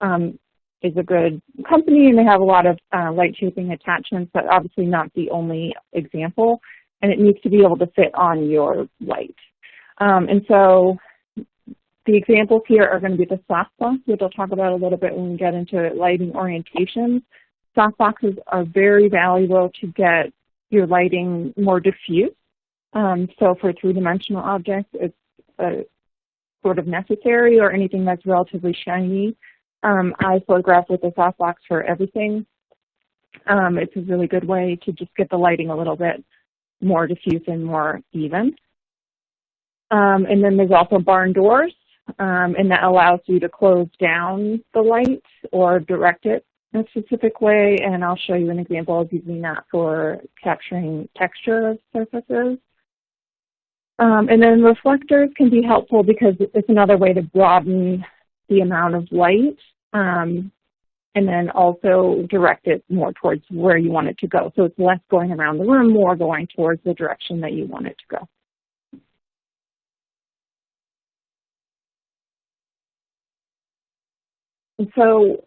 um, is a good company and they have a lot of uh, light shaping attachments, but obviously not the only example. And it needs to be able to fit on your light. Um, and so the examples here are going to be the softbox, which I'll talk about a little bit when we get into lighting orientations. Softboxes are very valuable to get your lighting more diffuse. Um, so for three-dimensional objects, it's uh, sort of necessary or anything that's relatively shiny. Um, I photograph with a softbox for everything. Um, it's a really good way to just get the lighting a little bit more diffuse and more even. Um, and then there's also barn doors, um, and that allows you to close down the light or direct it in a specific way, and I'll show you an example of using that for capturing texture of surfaces. Um, and then reflectors can be helpful because it's another way to broaden the amount of light um, and then also direct it more towards where you want it to go. So it's less going around the room, more going towards the direction that you want it to go. And so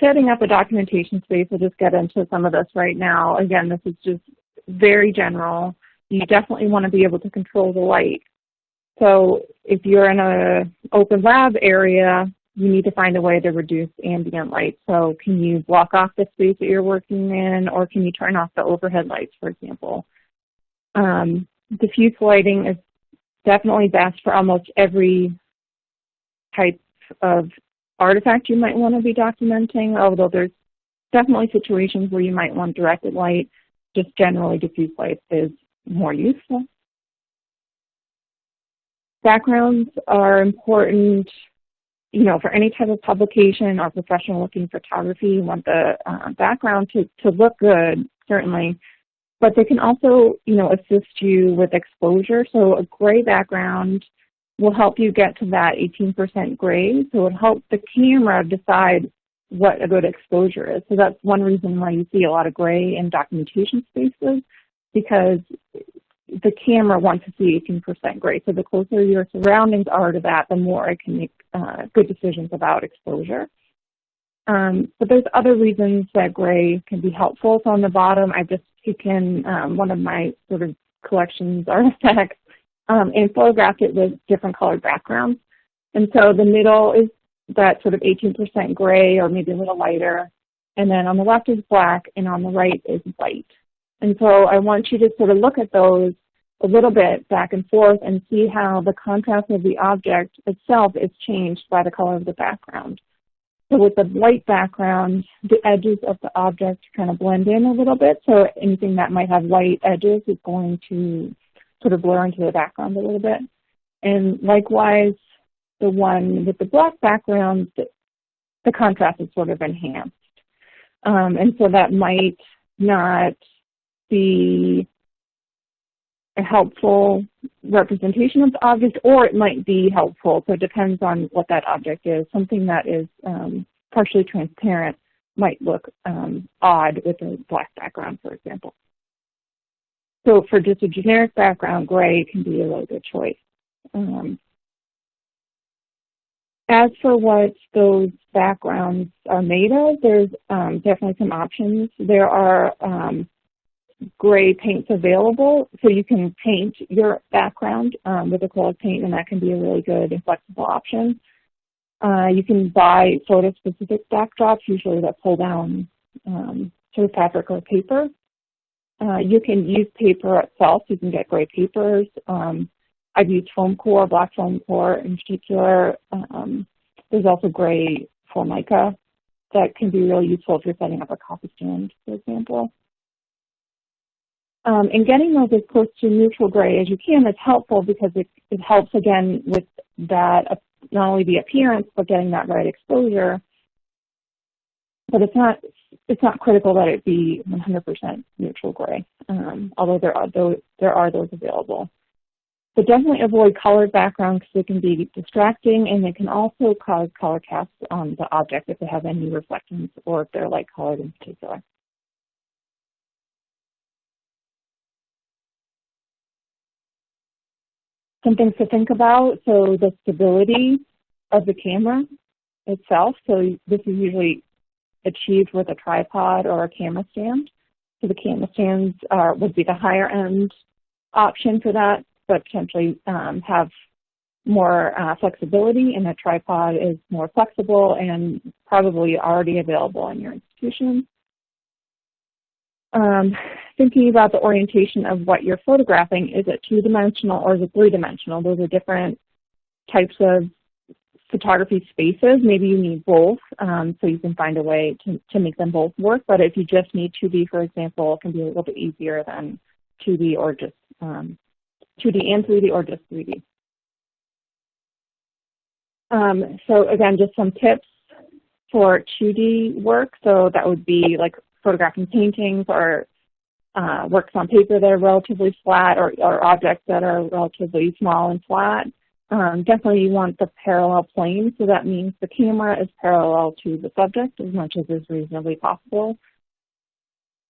setting up a documentation space, we'll just get into some of this right now. Again, this is just very general. You definitely want to be able to control the light. So if you're in an open lab area, you need to find a way to reduce ambient light. So can you block off the space that you're working in, or can you turn off the overhead lights, for example? Um, diffuse lighting is definitely best for almost every type of artifact you might want to be documenting, although there's definitely situations where you might want directed light. Just generally diffuse light is more useful. Backgrounds are important, you know, for any type of publication or professional looking photography, you want the uh, background to, to look good, certainly, but they can also, you know, assist you with exposure. So a gray background will help you get to that 18% gray. So it helps the camera decide what a good exposure is. So that's one reason why you see a lot of gray in documentation spaces because the camera wants to see 18% gray. So the closer your surroundings are to that, the more it can make uh, good decisions about exposure. Um, but there's other reasons that gray can be helpful. So on the bottom, I've just taken um, one of my sort of collections [LAUGHS] artifacts um, and photographed it with different colored backgrounds. And so the middle is that sort of 18% gray or maybe a little lighter. And then on the left is black and on the right is white. And so I want you to sort of look at those a little bit back and forth and see how the contrast of the object itself is changed by the color of the background. So with the white background, the edges of the object kind of blend in a little bit. So anything that might have white edges is going to sort of blur into the background a little bit. And likewise, the one with the black background, the, contrast is sort of enhanced. Um, and so that might not be a helpful representation of the object, or it might be helpful. So it depends on what that object is. Something that is um, partially transparent might look um, odd with a black background, for example. So for just a generic background, gray can be a really good choice. Um, as for what those backgrounds are made of, there's um, definitely some options. There are um, gray paints available, so you can paint your background um, with acrylic paint, and that can be a really good and flexible option. Uh, you can buy photo-specific backdrops, usually that pull down um, sort of fabric or paper. Uh, you can use paper itself. You can get gray papers. Um, I've used foam core, black foam core in particular. Um, there's also gray Formica that can be really useful if you're setting up a copy stand, for example. Um, and getting those as close to neutral gray as you can is helpful because it, it helps, again, with that, uh, not only the appearance, but getting that right exposure. But it's not, it's not critical that it be 100% neutral gray, um, although there are, those, there are those available. But definitely avoid colored backgrounds because it can be distracting and it can also cause color casts on the object if they have any reflections or if they're light colored in particular. Some things to think about, so the stability of the camera itself. So this is usually achieved with a tripod or a camera stand. So the camera stands are, would be the higher end option for that but potentially um, have more uh, flexibility and a tripod is more flexible and probably already available in your institution. Um, thinking about the orientation of what you're photographing, is it two-dimensional or is it three-dimensional? Those are different types of photography spaces. Maybe you need both, um, so you can find a way to, to make them both work. But if you just need 2D, for example, it can be a little bit easier than 2D or just um, 2D and 3D or just 3D. Um, so again, just some tips for 2D work. So that would be like photographing paintings or uh, works on paper that are relatively flat or, or, objects that are relatively small and flat. Um, definitely you want the parallel plane, so that means the camera is parallel to the subject as much as is reasonably possible.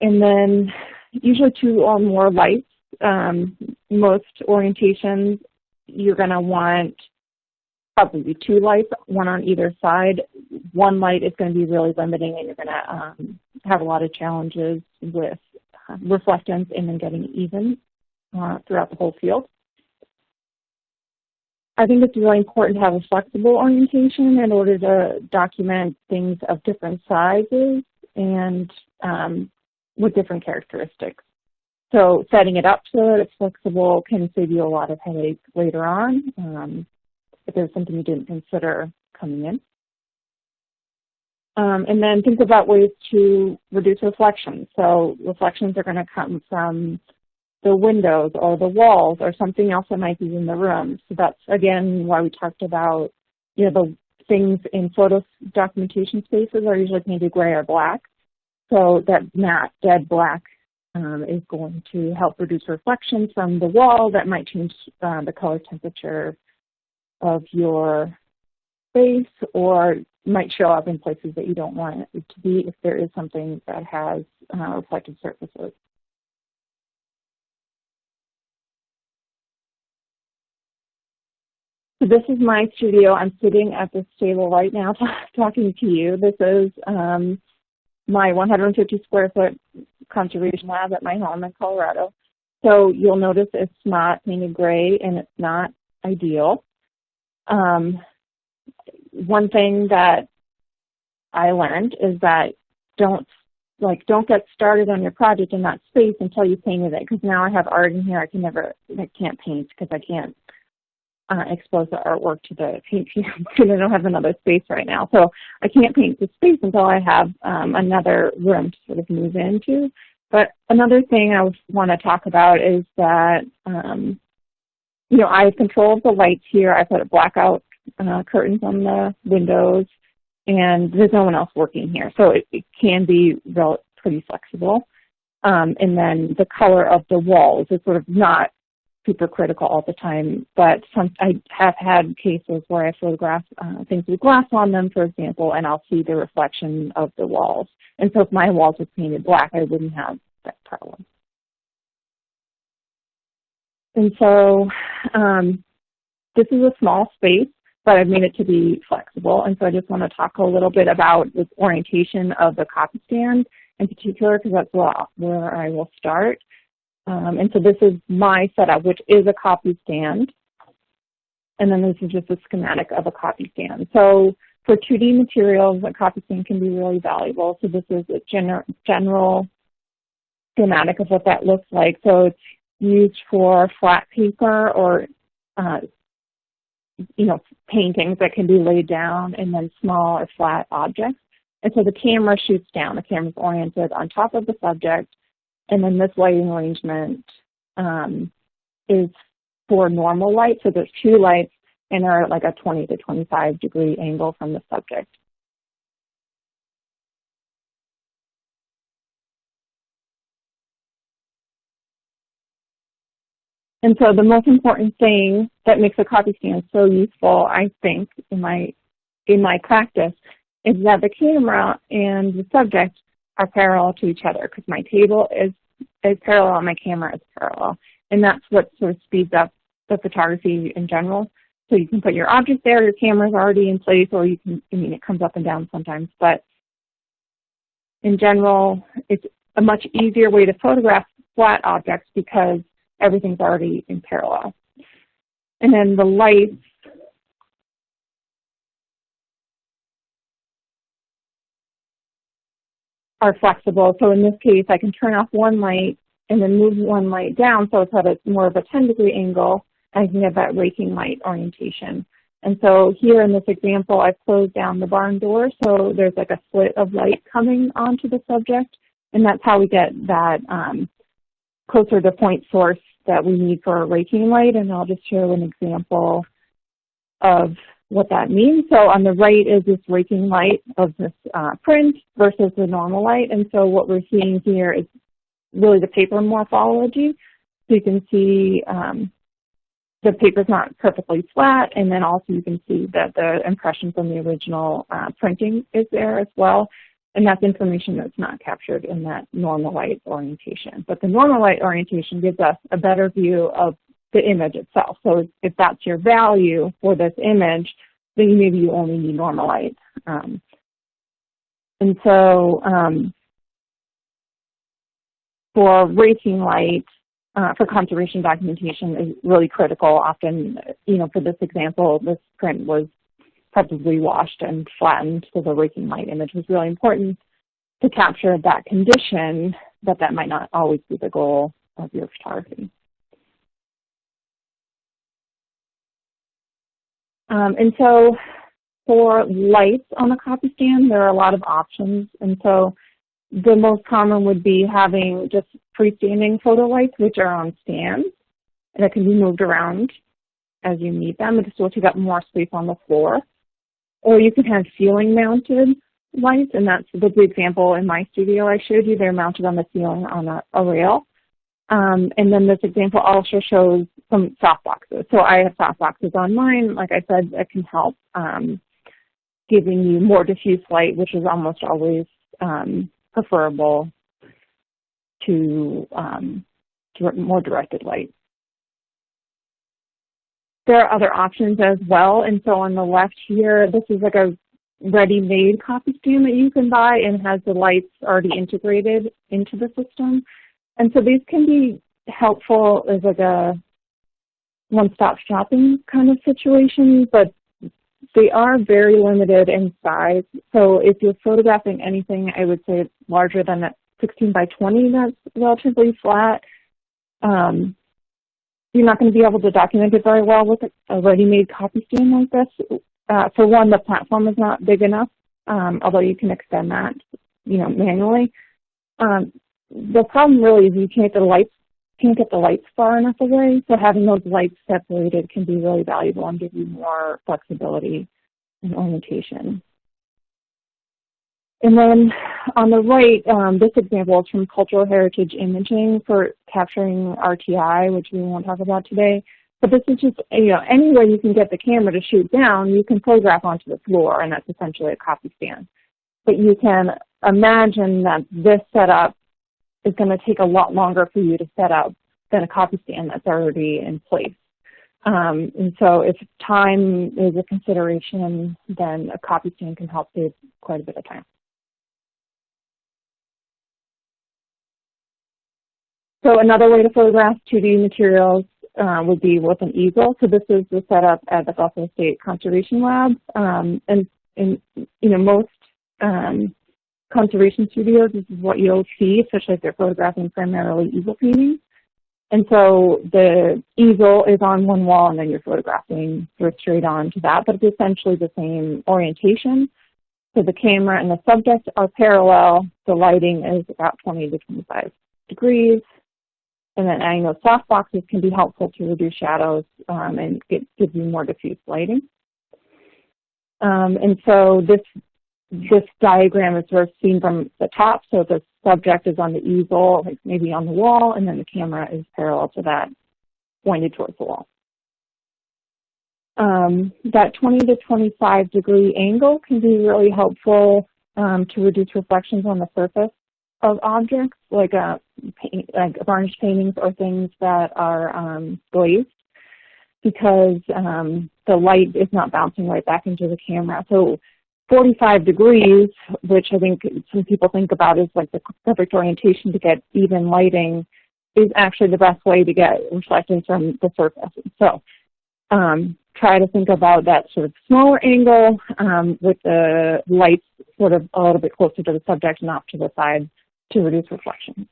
And then usually two or more lights um, most orientations, you're going to want probably two lights, one on either side. One light is going to be really limiting and you're going to um, have a lot of challenges with uh, reflectance and then getting even uh, throughout the whole field. I think it's really important to have a flexible orientation in order to document things of different sizes and um, with different characteristics. So setting it up so that it's flexible can save you a lot of headache later on um, if there's something you didn't consider coming in. Um, and then think about ways to reduce reflections. So reflections are going to come from the windows or the walls or something else that might be in the room. So that's, again, why we talked about, you know, the things in photo documentation spaces are usually painted gray or black. So that matte, dead black um, is going to help reduce reflection from the wall that might change uh, the color temperature of your space or might show up in places that you don't want it to be if there is something that has uh, reflective surfaces. So this is my studio. I'm sitting at this table right now [LAUGHS] talking to you. This is um, my 150 square foot conservation lab at my home in Colorado. So you'll notice it's not painted gray and it's not ideal. Um, one thing that I learned is that don't like don't get started on your project in that space until you painted it because now I have art in here I can never I can't paint because I can't uh, expose the artwork to the paint fumes [LAUGHS] because I don't have another space right now. So I can't paint the space until I have um, another room to sort of move into. But another thing I want to talk about is that, um, you know, I control the lights here. I put blackout uh, curtains on the windows, and there's no one else working here. So it, it can be pretty flexible. Um, and then the color of the walls is sort of not super critical all the time, but some, I have had cases where I photograph uh, things with glass on them, for example, and I'll see the reflection of the walls. And so if my walls were painted black, I wouldn't have that problem. And so um, this is a small space, but I've made it to be flexible. And so I just want to talk a little bit about the orientation of the copy stand in particular because that's where I will start. Um, and so this is my setup, which is a copy stand. And then this is just a schematic of a copy stand. So for 2D materials, a copy stand can be really valuable. So this is a gener general schematic of what that looks like. So it's used for flat paper or uh, you know, paintings that can be laid down and then small or flat objects. And so the camera shoots down. The camera is oriented on top of the subject. And then this lighting arrangement um, is for normal light. So there's two lights and they're at like a 20 to 25 degree angle from the subject. And so the most important thing that makes a copy stand so useful, I think, in my in my practice, is that the camera and the subject are parallel to each other because my table is is parallel my camera is parallel. And that's what sort of speeds up the photography in general. So you can put your object there, your camera's already in place, or you can, I mean, it comes up and down sometimes, but in general, it's a much easier way to photograph flat objects because everything's already in parallel. And then the lights are flexible. So in this case, I can turn off one light and then move one light down so it's at a more of a 10 degree angle. I can get that raking light orientation. And so here in this example, I've closed down the barn door, so there's like a slit of light coming onto the subject, and that's how we get that um, closer to point source that we need for a raking light, and I'll just show an example of what that means. So on the right is this raking light of this uh, print versus the normal light, and so what we're seeing here is really the paper morphology. So you can see um, the paper's not perfectly flat, and then also you can see that the impression from the original uh, printing is there as well. And that's information that's not captured in that normal light orientation. But the normal light orientation gives us a better view of the image itself. So if that's your value for this image, then maybe you only need normal light. Um, and so um, for raking light, uh, for conservation documentation is really critical. Often, you know, for this example, this print was probably washed and flattened, so the raking light image was really important to capture that condition, but that might not always be the goal of your photography. Um, and so for lights on the copy stand, there are a lot of options. And so the most common would be having just freestanding photo lights, which are on stands, and that can be moved around as you need them. It just will take up more space on the floor. Or you can have ceiling mounted lights, and that's the example in my studio I showed you. They're mounted on the ceiling on a, a rail. Um, and then this example also shows some softboxes. So I have softboxes on mine. Like I said, it can help um, giving you more diffuse light, which is almost always um, preferable to, um, to more directed light. There are other options as well. And so on the left here, this is like a ready-made copy stand that you can buy and has the lights already integrated into the system. And so these can be helpful as like a one-stop shopping kind of situation, but they are very limited in size. So if you're photographing anything, I would say it's larger than that 16 by 20 that's relatively flat. Um, you're not going to be able to document it very well with a ready-made copy stand like this. Uh, for one, the platform is not big enough, um, although you can extend that, you know, manually. Um, the problem really is you can't get the lights can't get the lights far enough away, so having those lights separated can be really valuable and give you more flexibility and orientation. And then on the right, um, this example is from Cultural Heritage Imaging for capturing RTI, which we won't talk about today. But this is just, you know, anywhere you can get the camera to shoot down, you can photograph onto the floor, and that's essentially a copy stand. But you can imagine that this setup is going to take a lot longer for you to set up than a copy stand that's already in place. Um, and so if time is a consideration, then a copy stand can help save quite a bit of time. So another way to photograph 2D materials uh, would be with an easel. So this is the setup at the Buffalo State Conservation Lab. Um, and, and, you know, most um, conservation studios, this is what you'll see, especially if they're photographing primarily easel paintings. And so the easel is on one wall and then you're photographing sort of straight on to that, but it's essentially the same orientation. So the camera and the subject are parallel. The lighting is about 20 to 25 degrees. And then adding those soft boxes can be helpful to reduce shadows um, and get, give you more diffuse lighting. Um, and so this this diagram is sort of seen from the top, so the subject is on the easel, like maybe on the wall, and then the camera is parallel to that, pointed towards the wall. Um, that 20 to 25 degree angle can be really helpful um, to reduce reflections on the surface of objects, like, uh, paint, like varnish paintings or things that are um, glazed, because um, the light is not bouncing right back into the camera. So 45 degrees, which I think some people think about as like the perfect orientation to get even lighting, is actually the best way to get reflections from the surface. So um, try to think about that sort of smaller angle um, with the lights sort of a little bit closer to the subject and off to the side to reduce reflection.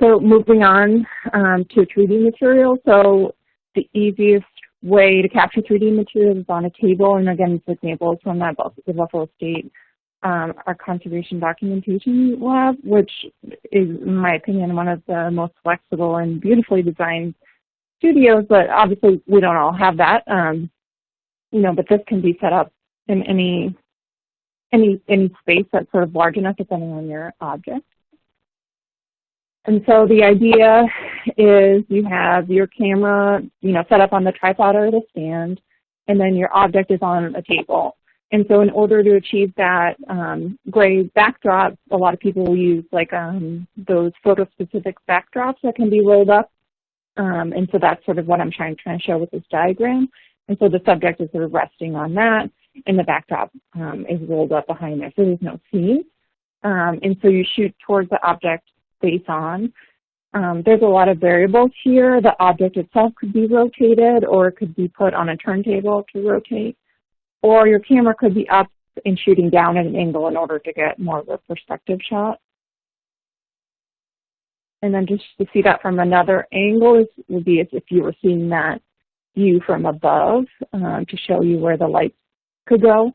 So moving on um, to 3D material. So the easiest way to capture 3D materials is on a table. And again, this example is from that the Buffalo State um, our conservation documentation lab, which is, in my opinion, one of the most flexible and beautifully designed studios, but obviously we don't all have that. Um, you know, but this can be set up in any any any space that's sort of large enough depending on your object. And so the idea is you have your camera, you know, set up on the tripod or the stand, and then your object is on a table. And so in order to achieve that um, gray backdrop, a lot of people will use like um, those photo-specific backdrops that can be rolled up. Um, and so that's sort of what I'm trying, trying to show with this diagram. And so the subject is sort of resting on that, and the backdrop um, is rolled up behind there, so there's no scene. Um, and so you shoot towards the object face on. Um, there's a lot of variables here. The object itself could be rotated or it could be put on a turntable to rotate. Or your camera could be up and shooting down at an angle in order to get more of a perspective shot. And then just to see that from another angle is, would be as if you were seeing that view from above um, to show you where the light could go.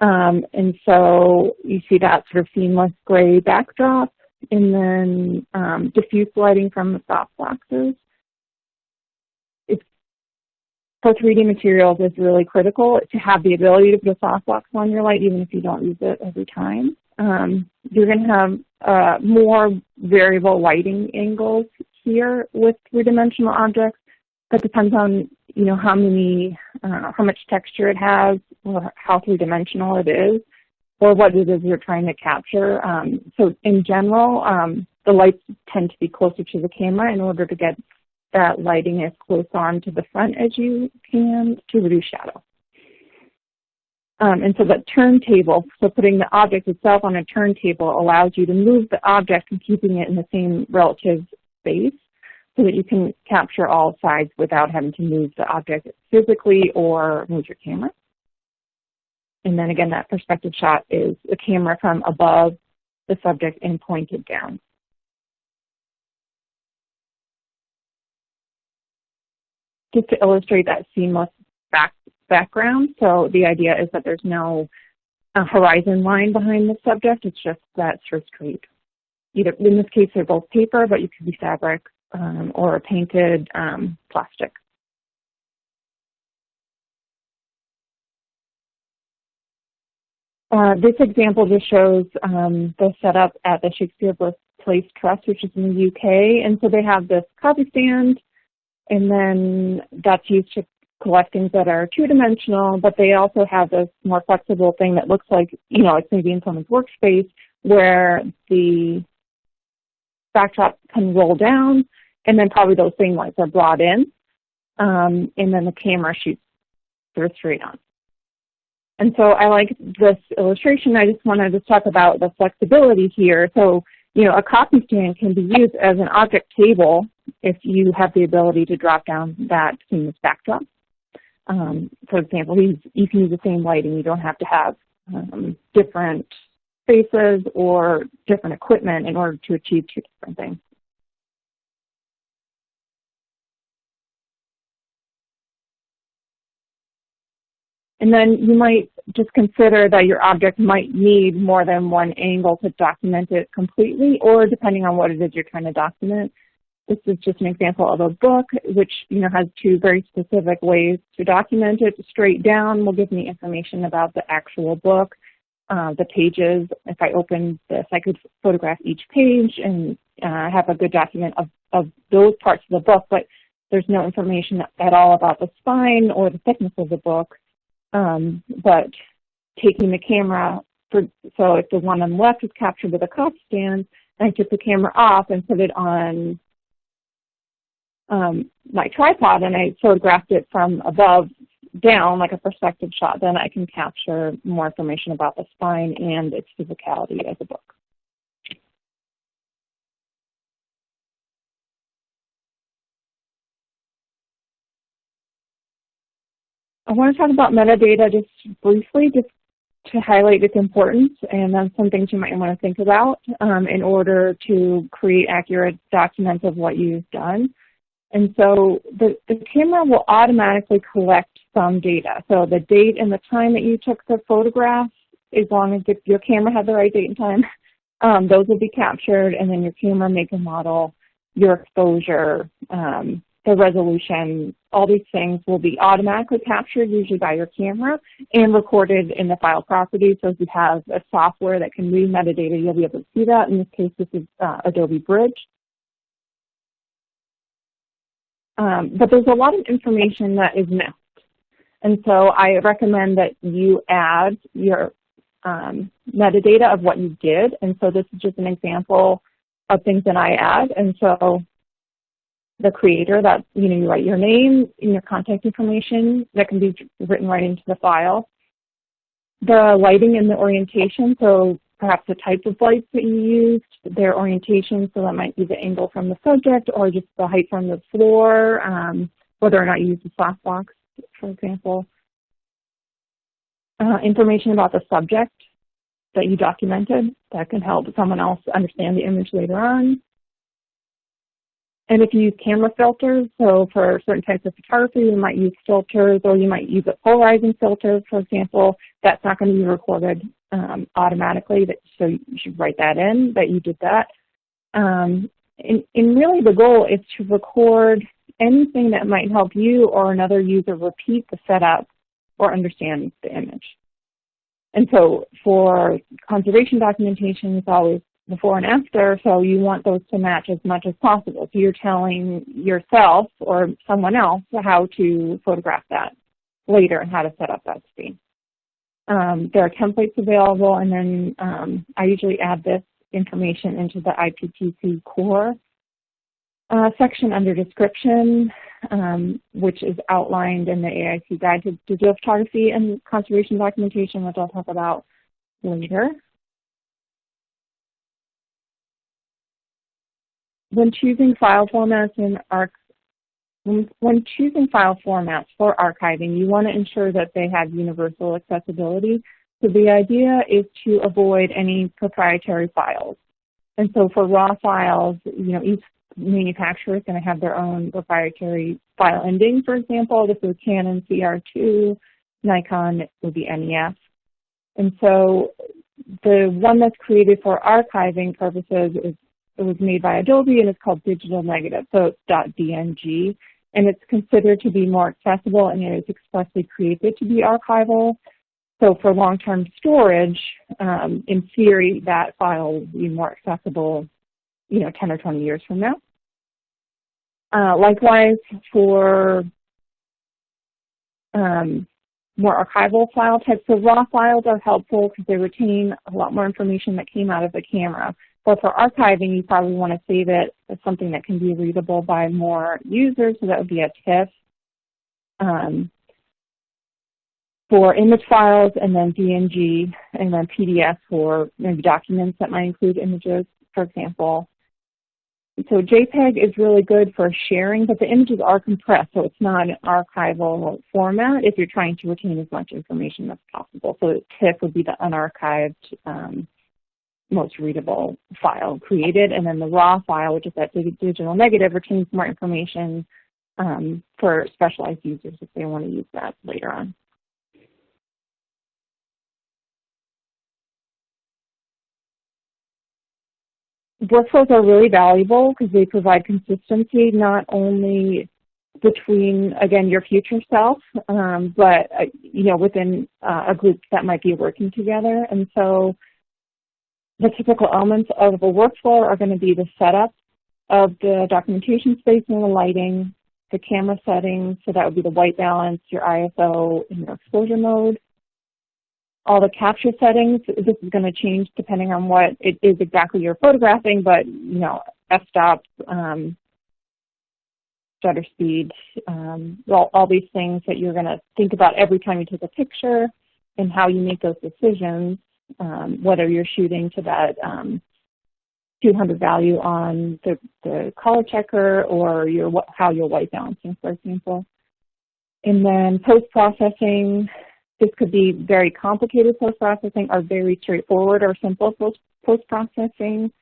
Um, and so you see that sort of seamless gray backdrop and then um, diffuse lighting from the soft boxes. It's, for 3D materials, it's really critical to have the ability to put a softbox on your light even if you don't use it every time. Um, you're going to have uh, more variable lighting angles here with three-dimensional objects. That depends on you know how many, uh, how much texture it has, or how three-dimensional it is or what it is you're trying to capture. Um, so in general, um, the lights tend to be closer to the camera in order to get that lighting as close on to the front as you can to reduce shadow. Um, and so the turntable, so putting the object itself on a turntable allows you to move the object and keeping it in the same relative space so that you can capture all sides without having to move the object physically or move your camera. And then again, that perspective shot is the camera from above the subject and pointed down. Just to illustrate that seamless back, background, so the idea is that there's no uh, horizon line behind the subject, it's just that straight. Either, in this case, they're both paper, but you could be fabric um, or painted um, plastic. Uh, this example just shows um, the setup at the Shakespeare Birthplace Trust, which is in the UK. And so they have this copy stand, and then that's used to collect things that are two-dimensional, but they also have this more flexible thing that looks like, you know, it's maybe in someone's workspace where the backdrop can roll down, and then probably those same lights are brought in, um, and then the camera shoots of straight on. And so I like this illustration. I just wanted to talk about the flexibility here. So, you know, a copy stand can be used as an object table if you have the ability to drop down that seamless backdrop. Um, for example, you can use the same lighting. You don't have to have um, different spaces or different equipment in order to achieve two different things. And then you might just consider that your object might need more than one angle to document it completely, or depending on what it is you're trying to document. This is just an example of a book, which you know has two very specific ways to document it. Straight down will give me information about the actual book, uh, the pages. If I open this, I could photograph each page and uh, have a good document of, of those parts of the book, but there's no information at all about the spine or the thickness of the book. Um, but taking the camera, for, so if the one on the left is captured with a copy stand, I took the camera off and put it on um, my tripod and I photographed it from above down like a perspective shot, then I can capture more information about the spine and its physicality as a book. I want to talk about metadata just briefly, just to highlight its importance and then some things you might want to think about um, in order to create accurate documents of what you've done. And so the, the camera will automatically collect some data. So the date and the time that you took the photograph, as long as your camera had the right date and time, [LAUGHS] um, those will be captured, and then your camera make and model, your exposure, um, the resolution, all these things will be automatically captured usually by your camera and recorded in the file property. So if you have a software that can read metadata, you'll be able to see that. In this case, this is uh, Adobe Bridge. Um, but there's a lot of information that is missed. And so I recommend that you add your um, metadata of what you did. And so this is just an example of things that I add. And so the creator that, you know, you write your name and your contact information that can be written right into the file. The lighting and the orientation, so perhaps the type of lights that you used, their orientation, so that might be the angle from the subject or just the height from the floor, um, whether or not you use a softbox, for example. Uh, information about the subject that you documented that can help someone else understand the image later on. And if you use camera filters, so for certain types of photography, you might use filters or you might use a polarizing filter, for example, that's not going to be recorded um, automatically, so you should write that in, that you did that. Um, and, and really the goal is to record anything that might help you or another user repeat the setup or understand the image. And so for conservation documentation, it's always before and after, so you want those to match as much as possible. So you're telling yourself or someone else how to photograph that later and how to set up that scene. Um, there are templates available, and then um, I usually add this information into the IPTC core uh, section under description, um, which is outlined in the AIC Guide to Digital Photography and Conservation Documentation, which I'll talk about later. When choosing file formats in ARC, when, when choosing file formats for archiving, you want to ensure that they have universal accessibility. So the idea is to avoid any proprietary files. And so for raw files, you know, each manufacturer is going to have their own proprietary file ending, for example. This is Canon CR2, Nikon would be NEF. And so the one that's created for archiving purposes is it was made by Adobe and it's called Digital Negative, so .dng. And it's considered to be more accessible and it is expressly created to be archival. So for long-term storage, um, in theory, that file will be more accessible, you know, 10 or 20 years from now. Uh, likewise, for um, more archival file types, so raw files are helpful because they retain a lot more information that came out of the camera. But for archiving, you probably want to save it as something that can be readable by more users, so that would be a TIFF. Um, for image files and then DNG and then PDF for maybe documents that might include images, for example. So JPEG is really good for sharing, but the images are compressed, so it's not an archival format if you're trying to retain as much information as possible. So TIFF would be the unarchived, um, most readable file created, and then the raw file, which is that digital negative, retains more information um, for specialized users if they want to use that later on. workflows are really valuable because they provide consistency not only between, again, your future self, um, but, uh, you know, within uh, a group that might be working together. And so the typical elements of a workflow are going to be the setup of the documentation space and the lighting, the camera settings, so that would be the white balance, your ISO, and your exposure mode, all the capture settings. This is going to change depending on what it is exactly you're photographing, but you know, f-stop, um, shutter speed, um, all, all these things that you're going to think about every time you take a picture and how you make those decisions, um, whether you're shooting to that um, 200 value on the, the color checker or your, how you're white balancing, for example. And then post-processing, this could be very complicated post-processing or very straightforward or simple post-processing.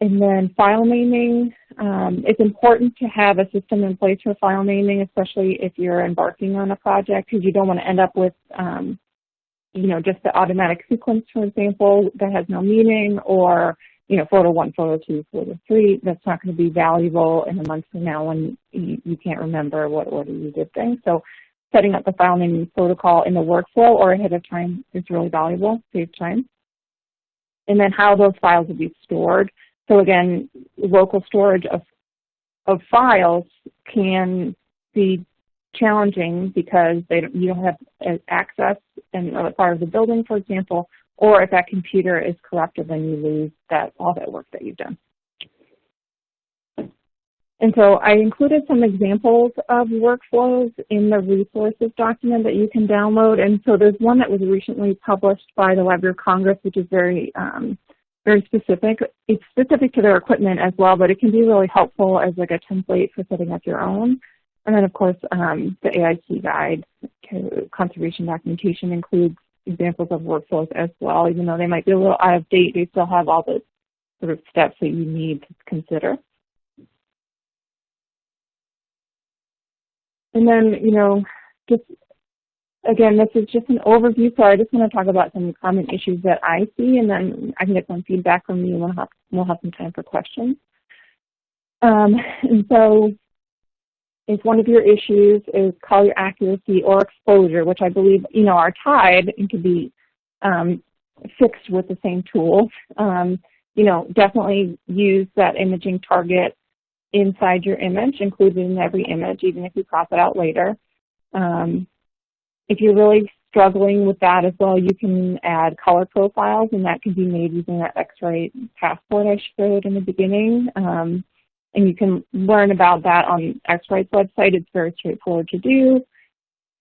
And then file naming. Um, it's important to have a system in place for file naming, especially if you're embarking on a project, because you don't want to end up with, um, you know, just the automatic sequence, for example, that has no meaning, or, you know, photo one, photo two, photo three. That's not going to be valuable in a month from now when you, you can't remember what order you did things. So setting up the file naming protocol in the workflow or ahead of time is really valuable, saves time. And then how those files will be stored. So again, local storage of, of files can be challenging because they you don't have access in other part of the building, for example, or if that computer is corrupted, then you lose that all that work that you've done. And so I included some examples of workflows in the resources document that you can download. And so there's one that was recently published by the Library of Congress, which is very, um, very specific. It's specific to their equipment as well, but it can be really helpful as like a template for setting up your own. And then of course, um, the AIC guide conservation documentation includes examples of workflows as well. Even though they might be a little out of date, they still have all the sort of steps that you need to consider. And then, you know, just again, this is just an overview, so I just want to talk about some common issues that I see, and then I can get some feedback from you, and we'll have, we'll have some time for questions. Um, and so if one of your issues is color accuracy or exposure, which I believe, you know, are tied and can be um, fixed with the same tools, um, you know, definitely use that imaging target inside your image, included in every image, even if you crop it out later. Um, if you're really struggling with that as well, you can add color profiles, and that can be made using that X-Rite passport I showed in the beginning. Um, and you can learn about that on X-Rite's website. It's very straightforward to do.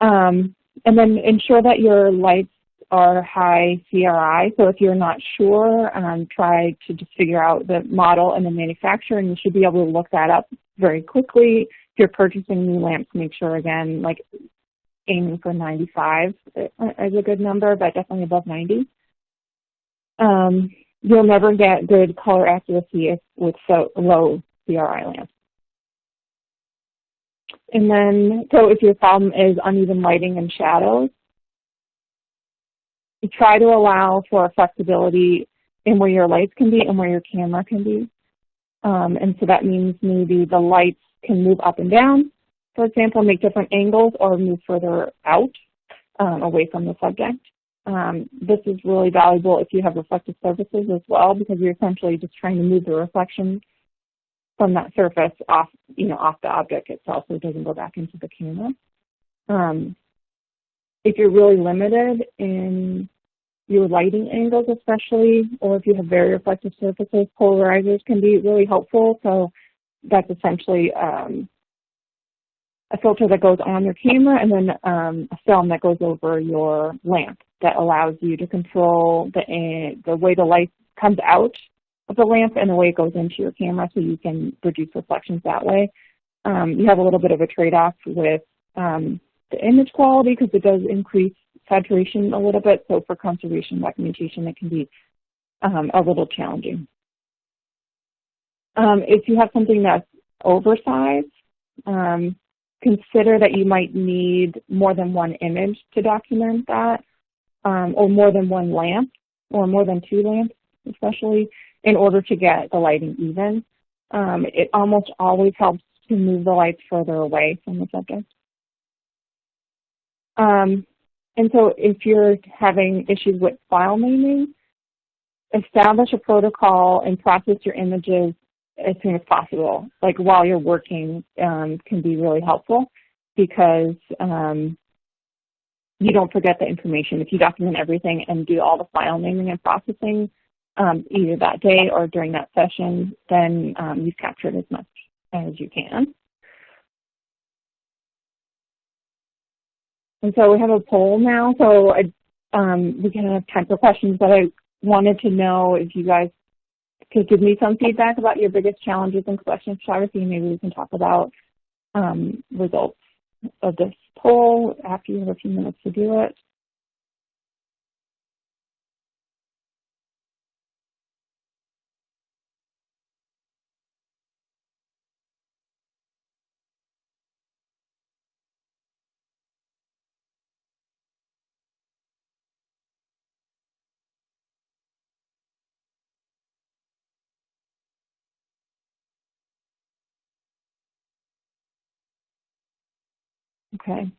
Um, and then ensure that your lights are high CRI. So if you're not sure, um, try to just figure out the model and the manufacturer, and you should be able to look that up very quickly. If you're purchasing new lamps, make sure, again, like aiming for 95 is a good number, but definitely above 90. Um, you'll never get good color accuracy with so low CRI lamps. And then, so if your problem is uneven lighting and shadows, you try to allow for flexibility in where your lights can be and where your camera can be. Um, and so that means maybe the lights can move up and down, for example, make different angles or move further out um, away from the subject. Um, this is really valuable if you have reflective surfaces as well because you're essentially just trying to move the reflection from that surface off, you know, off the object itself so it doesn't go back into the camera. Um, if you're really limited in your lighting angles especially, or if you have very reflective surfaces, polarizers can be really helpful. So that's essentially um, a filter that goes on your camera and then um, a film that goes over your lamp that allows you to control the, uh, the way the light comes out the lamp and the way it goes into your camera so you can reduce reflections that way. Um, you have a little bit of a trade-off with um, the image quality because it does increase saturation a little bit. So for conservation documentation, it can be um, a little challenging. Um, if you have something that's oversized, um, consider that you might need more than one image to document that, um, or more than one lamp, or more than two lamps, especially, in order to get the lighting even. Um, it almost always helps to move the lights further away from the subject. Um, and so if you're having issues with file naming, establish a protocol and process your images as soon as possible. Like while you're working um, can be really helpful because um, you don't forget the information. If you document everything and do all the file naming and processing um, either that day or during that session, then um, you've captured as much as you can. And so we have a poll now, so I, um, we can have time for questions, but I wanted to know if you guys could give me some feedback about your biggest challenges in collection photography. Maybe we can talk about um, results of this poll after you have a few minutes to do it. Okay.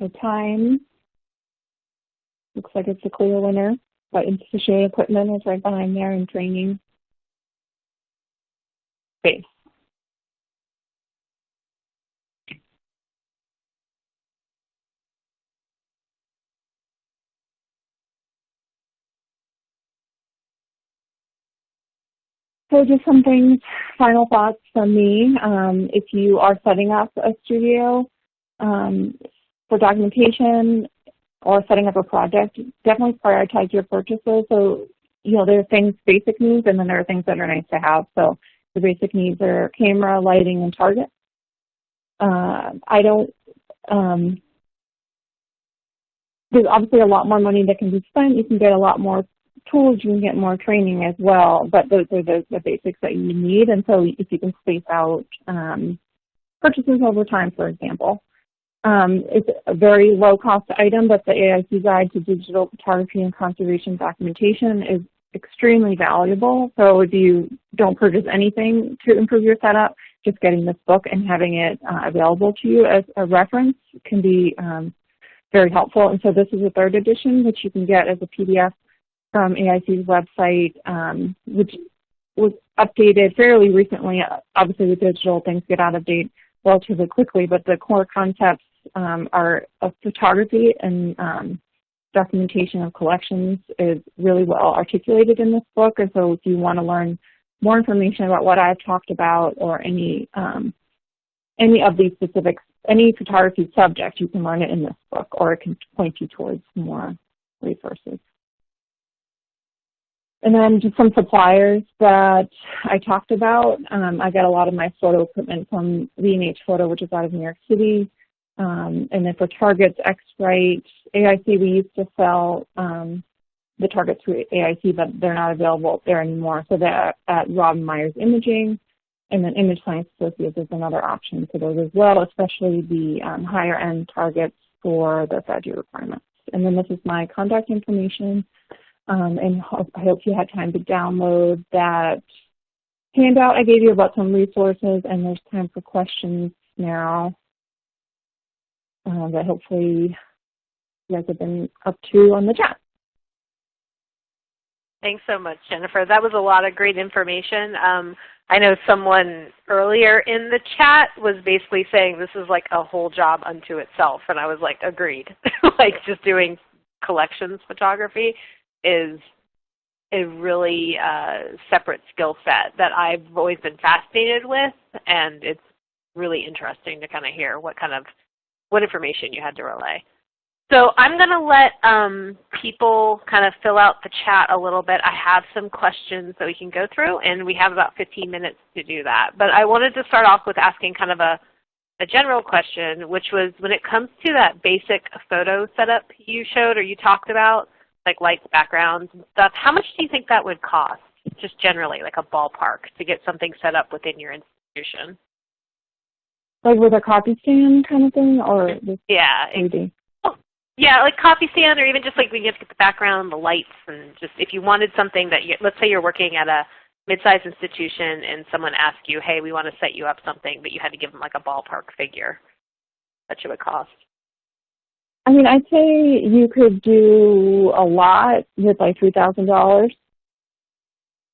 The time looks like it's a clear winner, but Institution equipment is right behind there in training space. So just some things, final thoughts from me. Um, if you are setting up a studio um, for documentation or setting up a project, definitely prioritize your purchases. So, you know, there are things, basic needs, and then there are things that are nice to have. So the basic needs are camera, lighting, and target. Uh, I don't, um, there's obviously a lot more money that can be spent. You can get a lot more tools, you can get more training as well, but those are the, the basics that you need. And so if you can space out um, purchases over time, for example. Um, it's a very low cost item, but the AIC Guide to Digital Photography and Conservation Documentation is extremely valuable. So if you don't purchase anything to improve your setup, just getting this book and having it uh, available to you as a reference can be um, very helpful. And so this is a third edition, which you can get as a PDF from AIC's website, um, which was updated fairly recently. Obviously, with digital, things get out of date relatively quickly, but the core concepts um, are of photography and um, documentation of collections is really well articulated in this book. And so if you want to learn more information about what I've talked about or any um, any of these specific, any photography subject, you can learn it in this book, or it can point you towards more resources. And then just some suppliers that I talked about. Um, I get a lot of my photo equipment from B&H Photo, which is out of New York City. Um, and then for targets, X-Rite, AIC, we used to sell um, the targets through AIC, but they're not available there anymore. So they're at Rob Myers Imaging. And then Image Science Associates is another option for those as well, especially the um, higher end targets for the FADGI requirements. And then this is my contact information. Um, and I hope you had time to download that handout I gave you about some resources, and there's time for questions now uh, that hopefully you guys have been up to on the chat. Thanks so much, Jennifer. That was a lot of great information. Um, I know someone earlier in the chat was basically saying this is like a whole job unto itself, and I was like, agreed. [LAUGHS] like just doing collections photography is a really uh, separate skill set that I've always been fascinated with, and it's really interesting to kind of hear what kind of what information you had to relay. So I'm going to let um, people kind of fill out the chat a little bit. I have some questions that we can go through, and we have about 15 minutes to do that. But I wanted to start off with asking kind of a, a general question, which was when it comes to that basic photo setup you showed or you talked about, like lights, backgrounds, and stuff, how much do you think that would cost, just generally, like a ballpark, to get something set up within your institution? Like with a copy stand kind of thing, or mm-hmm. just Yeah, 3D? Yeah, like copy stand, or even just like we have to get the background, the lights, and just if you wanted something that, you, let's say you're working at a mid-sized institution and someone asked you, hey, we want to set you up something, but you had to give them like a ballpark figure that you would cost. I mean, I'd say you could do a lot with like three thousand dollars.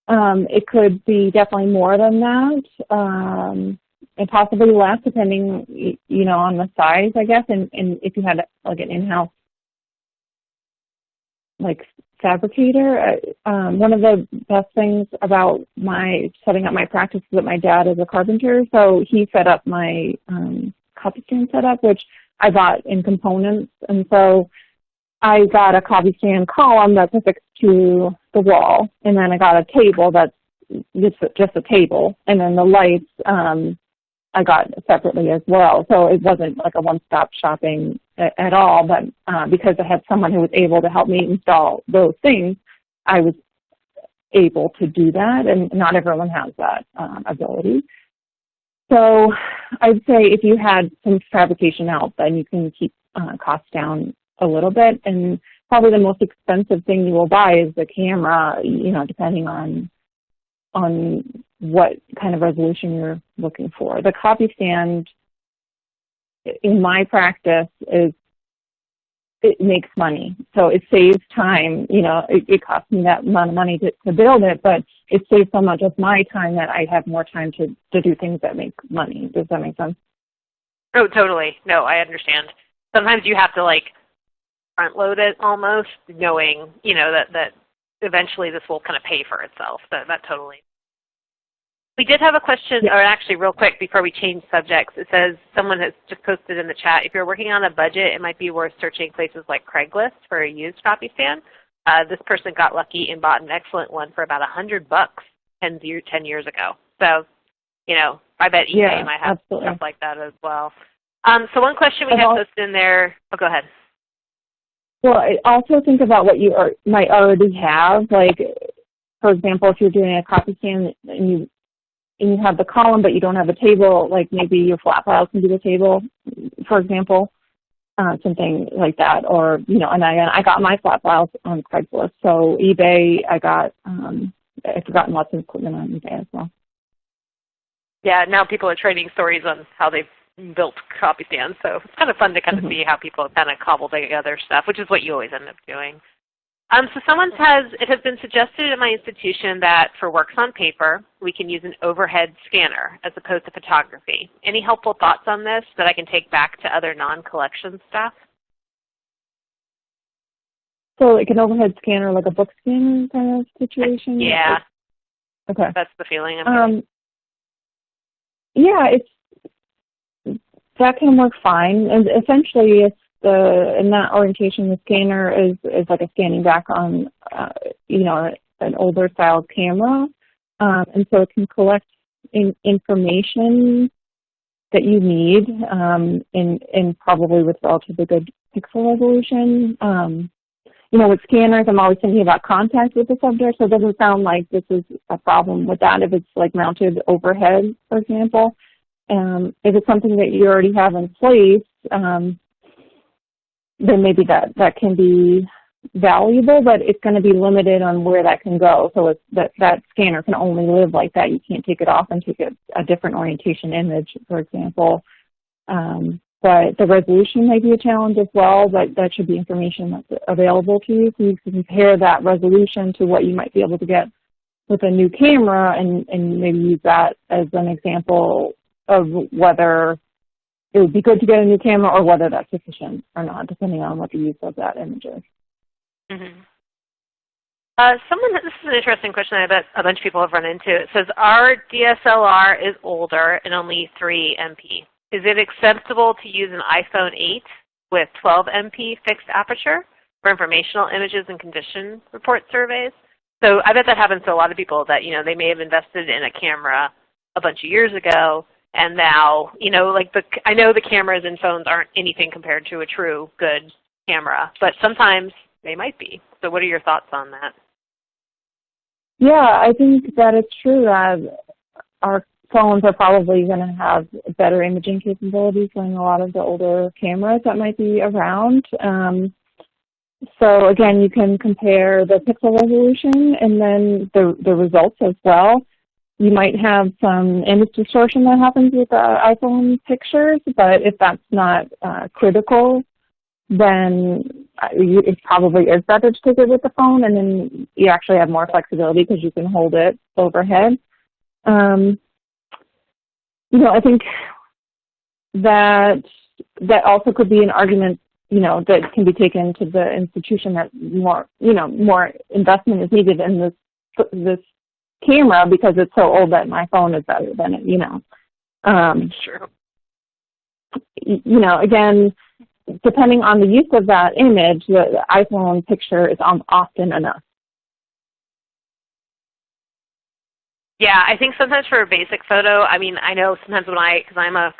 Um, it could be definitely more than that, um, and possibly less, depending, you know, on the size, I guess, and, and if you had like an in-house like fabricator. Uh, um, one of the best things about my setting up my practice is that my dad is a carpenter, so he set up my um, copy stand setup, which I bought in components, and so I got a copy stand column that's affixed to the wall, and then I got a table that's just just a table, and then the lights um, I got separately as well. So it wasn't like a one-stop shopping at, at all, but uh, because I had someone who was able to help me install those things, I was able to do that, and not everyone has that um, ability. So I'd say if you had some fabrication help, then you can keep uh, costs down a little bit. And probably the most expensive thing you will buy is the camera, you know, depending on on what kind of resolution you're looking for. The copy stand in my practice is it makes money. So it saves time. You know, it, it costs me that amount of money to, to build it, but it saves so much of my time that I have more time to, to do things that make money. Does that make sense? Oh, totally. No, I understand. Sometimes you have to like front load it almost, knowing, you know, that, that eventually this will kind of pay for itself. That, that totally we did have a question, Yeah. or actually real quick before we change subjects. It says someone has just posted in the chat, if you're working on a budget, it might be worth searching places like Craigslist for a used copy stand. Uh, this person got lucky and bought an excellent one for about a hundred bucks 10, year, 10 years ago. So, you know, I bet eBay Yeah, might have absolutely. stuff like that as well. Um, so one question we I've posted in there, oh, go ahead. Well, I also think about what you are, might already have. Like, for example, if you're doing a copy stand and you and you have the column but you don't have a table, like maybe your flat files can be the table, for example, uh, something like that. Or you know, and I I got my flat files on Craigslist. So eBay, I got um, I've forgotten lots of equipment on eBay as well. Yeah, now people are trading stories on how they've built copy stands, so it's kind of fun to kind of Mhm. see how people kind of cobble together stuff, which is what you always end up doing. Um, so someone says, it has been suggested at my institution that for works on paper, we can use an overhead scanner as opposed to photography. Any helpful thoughts on this that I can take back to other non-collection staff? So like an overhead scanner, like a book scanner kind of situation. Yeah, Okay. that's the feeling. Um, yeah, it's that can work fine. And essentially, it's the in that orientation, the scanner is is like a scanning back on, uh, you know, an older style camera, um, and so it can collect in, information that you need, um, in in probably with relatively good pixel resolution. Um, you know, with scanners, I'm always thinking about contact with the subject, so it doesn't sound like this is a problem with that if it's like mounted overhead, for example. Um, if it's something that you already have in place, um, then maybe that, that can be valuable, but it's going to be limited on where that can go. So that, that scanner can only live like that. You can't take it off and take a, a different orientation image, for example. Um, but the resolution may be a challenge as well, but that should be information that's available to you. So you can compare that resolution to what you might be able to get with a new camera and, and maybe use that as an example of whether it would be good to get a new camera or whether that's sufficient or not, depending on what the use of that image is. Mhm. Uh, someone, this is an interesting question I bet a bunch of people have run into. It says, our DSLR is older and only 3 MP. Is it acceptable to use an iPhone 8 with 12 MP fixed aperture for informational images and condition report surveys? So I bet that happens to a lot of people that, you know, they may have invested in a camera a bunch of years ago and now, you know, like the, I know the cameras and phones aren't anything compared to a true good camera, but sometimes they might be. So what are your thoughts on that? Yeah, I think that it's true that our phones are probably going to have better imaging capabilities than a lot of the older cameras that might be around. Um, so again, you can compare the pixel resolution and then the, the results as well. You might have some image distortion that happens with the iPhone pictures, but if that's not uh, critical, then uh, it probably is better to take it with the phone, and then you actually have more flexibility because you can hold it overhead. Um, you know, I think that that also could be an argument, you know, that can be taken to the institution that more, you know, more investment is needed in this this camera because it's so old that my phone is better than it, you know. Um, sure. You know, again, depending on the use of that image, the, the iPhone picture is often enough. Yeah, I think sometimes for a basic photo, I mean, I know sometimes when I, because I'm a,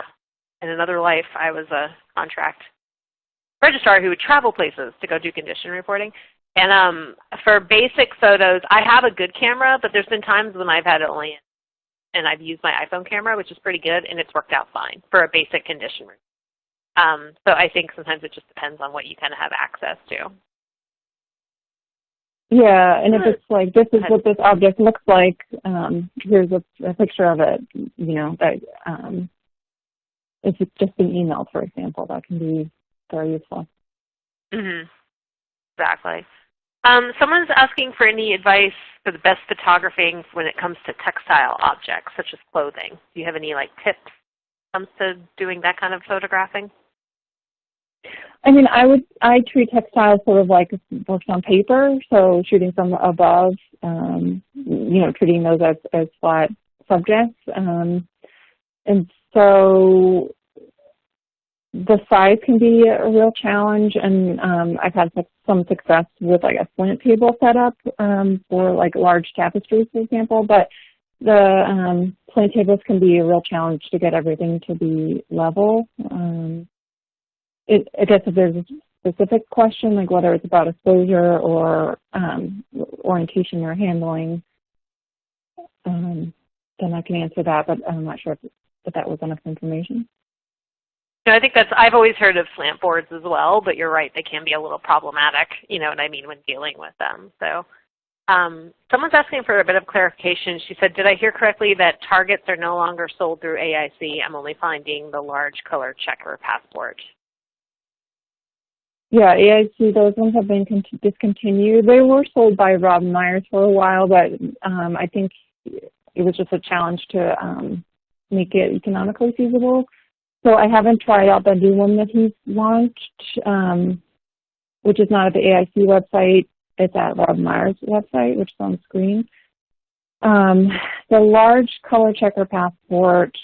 in another life, I was a contract registrar who would travel places to go do condition reporting. And um, for basic photos, I have a good camera, but there's been times when I've had it only, and I've used my iPhone camera, which is pretty good, and it's worked out fine for a basic condition report. Um, so I think sometimes it just depends on what you kind of have access to. Yeah, and if it's like, this is what this object looks like, um, here's a, a, picture of it, you know, that um, if it's just an email, for example, that can be very useful. Mm-hmm. Exactly. Um, someone's asking for any advice for the best photographing when it comes to textile objects, such as clothing. Do you have any like tips when it comes to doing that kind of photographing? I mean, I would I treat textiles sort of like works on paper, so shooting from above, um, you know, treating those as, as flat subjects. Um, and so the size can be a real challenge, and um, I've had some success with like a slant table setup um, for like large tapestries, for example. But the um, tables can be a real challenge to get everything to be level. Um, it, I guess if there's a specific question, like whether it's about exposure or um, orientation you're handling, um, then I can answer that, but I'm not sure if, if that was enough information. No, I think that's, I've always heard of slant boards as well, but you're right, they can be a little problematic, you know what I mean, when dealing with them. So um, someone's asking for a bit of clarification. She said, did I hear correctly that targets are no longer sold through AIC? I'm only finding the large color checker passport. Yeah, AIC, those ones have been discontinued. They were sold by Rob Myers for a while, but um, I think it was just a challenge to um, make it economically feasible. So I haven't tried out the new one that he's launched, um, which is not at the AIC website. It's at Rob Myers' website, which is on screen. Um, the large color checker passport,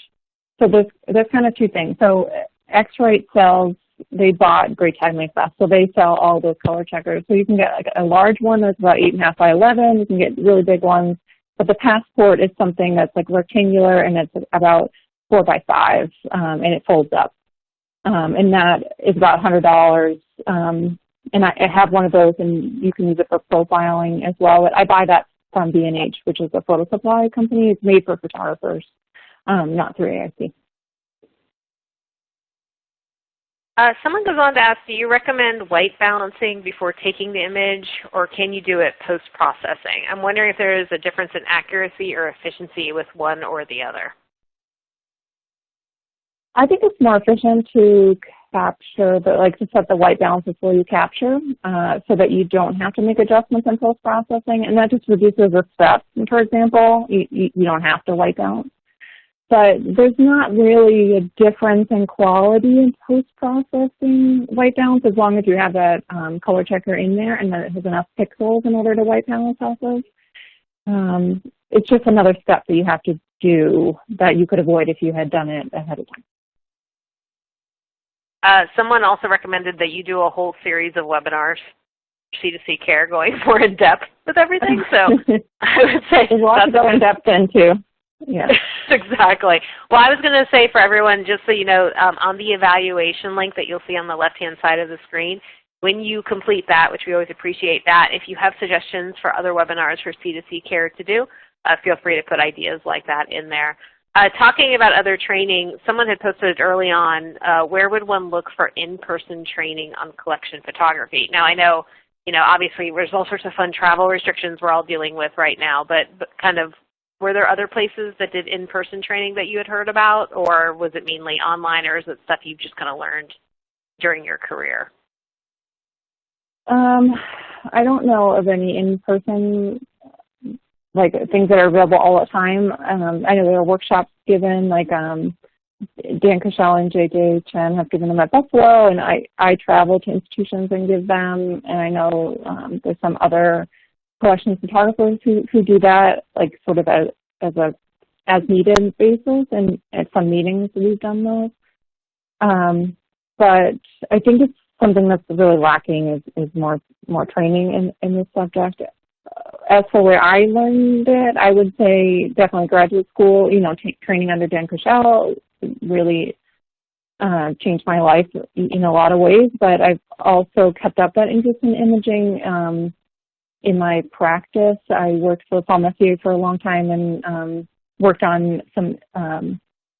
so there's, there's kind of two things. So X-Rite sells they bought Great Tag Fast, so they sell all those color checkers. So you can get like a large one that's about eight and a half by eleven. You can get really big ones, but the passport is something that's like rectangular and it's about four by five, um, and it folds up. Um, and that is about hundred dollars. Um, and I, I have one of those, and you can use it for profiling as well. But I buy that from B&H, which is a photo supply company. It's made for photographers, um, not through AIC. Uh, someone goes on to ask, do you recommend white balancing before taking the image, or can you do it post-processing? I'm wondering if there is a difference in accuracy or efficiency with one or the other. I think it's more efficient to capture the, like to set the white balance before you capture uh, so that you don't have to make adjustments in post-processing, and that just reduces the steps. For example, you, you, you don't have to white balance. but there's not really a difference in quality in post-processing white balance as long as you have that um, color checker in there and that it has enough pixels in order to white balance of. Um, it's just another step that you have to do that you could avoid if you had done it ahead of time. Uh, someone also recommended that you do a whole series of webinars, C2C care, going [LAUGHS] more in depth with everything. So [LAUGHS] I would say there's a lot to go in depth into. Yeah, [LAUGHS] exactly. Well, I was going to say for everyone, just so you know, um, on the evaluation link that you'll see on the left-hand side of the screen, when you complete that, which we always appreciate that, if you have suggestions for other webinars for C2C care to do, uh, feel free to put ideas like that in there. Uh, talking about other training, someone had posted early on, uh, where would one look for in-person training on collection photography? Now I know, you know, obviously there's all sorts of fun travel restrictions we're all dealing with right now, but, but kind of were there other places that did in-person training that you had heard about, or was it mainly online, or is it stuff you've just kind of learned during your career? Um, I don't know of any in-person like things that are available all the time. Um, I know there are workshops given, like um, Dan Kushel and JJ Chen have given them at Buffalo, and I, I travel to institutions and give them, and I know um, there's some other collection photographers who, who do that, like sort of as, as a as needed basis, and at some meetings we've done those. Um, but I think it's something that's really lacking is, is more more training in, in this subject as for where I learned it, I would say definitely graduate school, you know, training under Dan Kushel really uh, changed my life in a lot of ways, but I've also kept up that interest in imaging um, in my practice. I worked for Paul Messier for a long time and um, worked on some um,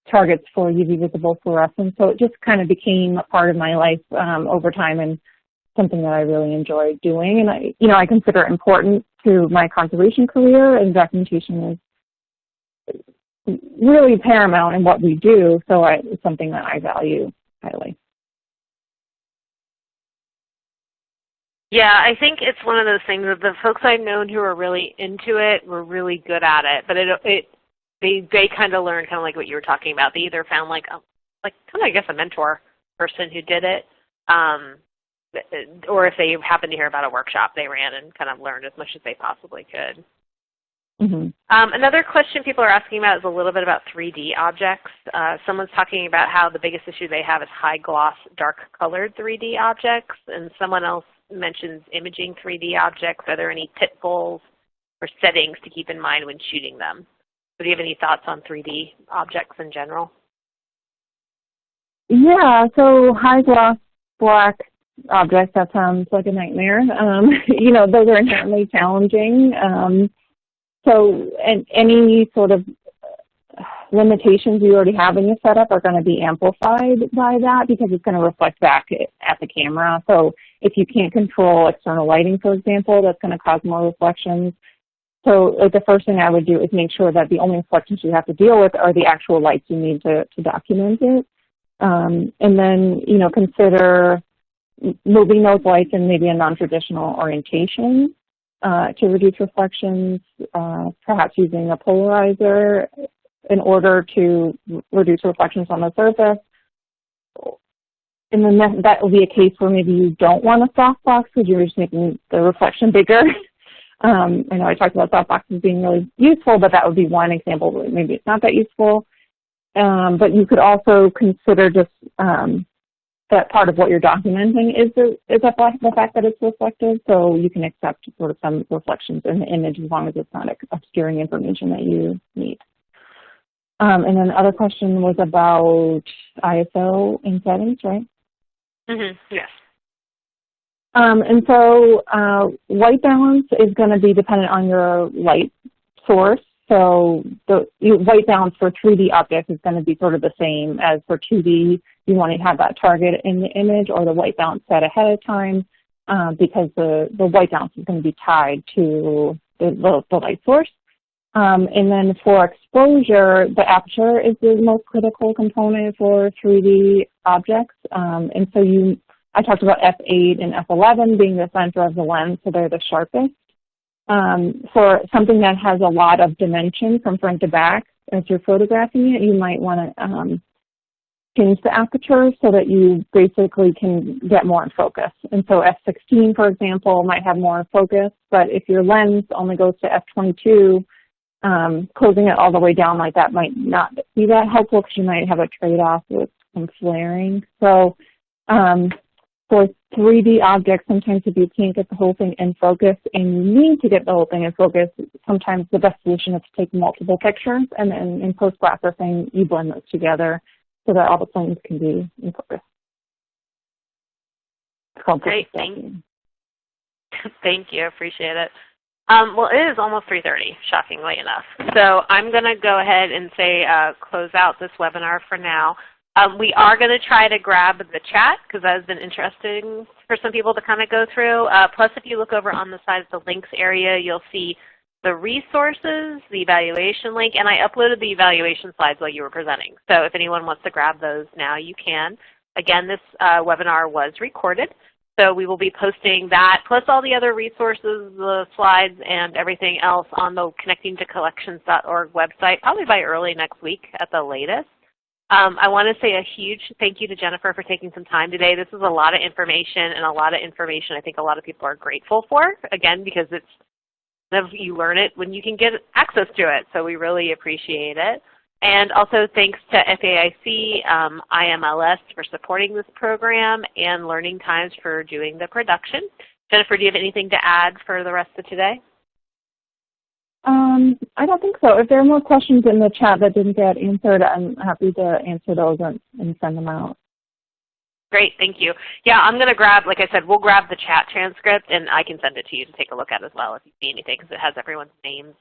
targets for UV visible fluorescence, so it just kind of became a part of my life um, over time and something that I really enjoy doing. And I, you know, I consider it important to my conservation career, and documentation is really paramount in what we do. So I, it's something that I value highly. Yeah, I think it's one of those things that the folks I've known who are really into it were really good at it, but it it they they kind of learned kind of like what you were talking about. They either found like a, like kind of I guess a mentor person who did it, um, or if they happened to hear about a workshop they ran and kind of learned as much as they possibly could. Mm -hmm. um, another question people are asking about is a little bit about 3D objects. Uh, someone's talking about how the biggest issue they have is high gloss, dark colored 3D objects, and someone else mentions imaging 3D objects. Are there any pitfalls or settings to keep in mind when shooting them? So do you have any thoughts on 3D objects in general? Yeah, so high gloss black objects, that sounds like a nightmare. Um, [LAUGHS] you know, those are inherently challenging. Um, so and any sort of limitations you already have in your setup are going to be amplified by that because it's going to reflect back at the camera. So if you can't control external lighting, for example, that's going to cause more reflections. So like the first thing I would do is make sure that the only reflections you have to deal with are the actual lights you need to, to document it. Um, and then, you know, consider moving those lights in maybe a non-traditional orientation uh, to reduce reflections, uh, perhaps using a polarizer in order to reduce reflections on the surface. And then that, will be a case where maybe you don't want a softbox because you're just making the reflection bigger. [LAUGHS] um, I know I talked about softboxes being really useful, but that would be one example where maybe it's not that useful. Um, but you could also consider just um, that part of what you're documenting is the, is that the fact that it's reflective, so you can accept sort of some reflections in the image as long as it's not obscuring information that you need. Um, and then the other question was about ISO in settings, right? Mm -hmm. Yes. Um, and so uh, white balance is going to be dependent on your light source. So the white balance for 3D objects is going to be sort of the same as for 2D. You want to have that target in the image or the white balance set ahead of time uh, because the, the white balance is going to be tied to the, the, light source. Um, and then for exposure, the aperture is the most critical component for 3D objects. Um, and so you, I talked about f8 and f11 being the center of the lens, so they're the sharpest. Um, for something that has a lot of dimension from front to back, as you're photographing it, you might want to um, change the aperture so that you basically can get more in focus. And so f16, for example, might have more focus, but if your lens only goes to f22, um, closing it all the way down like that might not be that helpful because you might have a trade-off with some flaring. So um, for 3D objects, sometimes if you can't get the whole thing in focus and you need to get the whole thing in focus, sometimes the best solution is to take multiple pictures and then in post-processing you blend those together so that all the planes can be in focus. Great, thank, [LAUGHS] thank you, appreciate it. Um, well, it is almost 3.30, shockingly enough. So I'm going to go ahead and say uh, close out this webinar for now. Um, we are going to try to grab the chat because that has been interesting for some people to kind of go through. Uh, plus, if you look over on the side of the links area, you'll see the resources, the evaluation link, and I uploaded the evaluation slides while you were presenting. So if anyone wants to grab those now, you can. Again, this uh, webinar was recorded, so we will be posting that, plus all the other resources, the slides, and everything else on the connectingtocollections.org website, probably by early next week at the latest. Um, I want to say a huge thank you to Jennifer for taking some time today. This is a lot of information and a lot of information I think a lot of people are grateful for, again, because it's you learn it when you can get access to it. So we really appreciate it. And also thanks to FAIC, um, IMLS for supporting this program, and Learning Times for doing the production. Jennifer, do you have anything to add for the rest of today? Um, I don't think so. If there are more questions in the chat that didn't get answered, I'm happy to answer those and, and send them out. Great, thank you. Yeah, I'm going to grab, like I said, we'll grab the chat transcript and I can send it to you to take a look at as well if you see anything because it has everyone's names.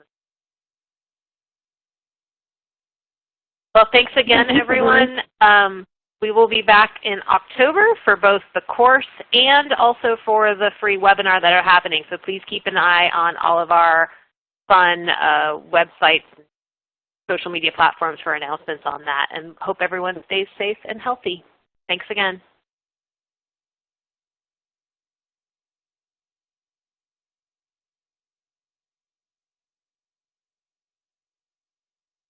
Well, thanks again, everyone. Um, we will be back in October for both the course and also for the free webinar that are happening. So please keep an eye on all of our fun uh, websites, social media platforms for announcements on that, and hope everyone stays safe and healthy. Thanks again.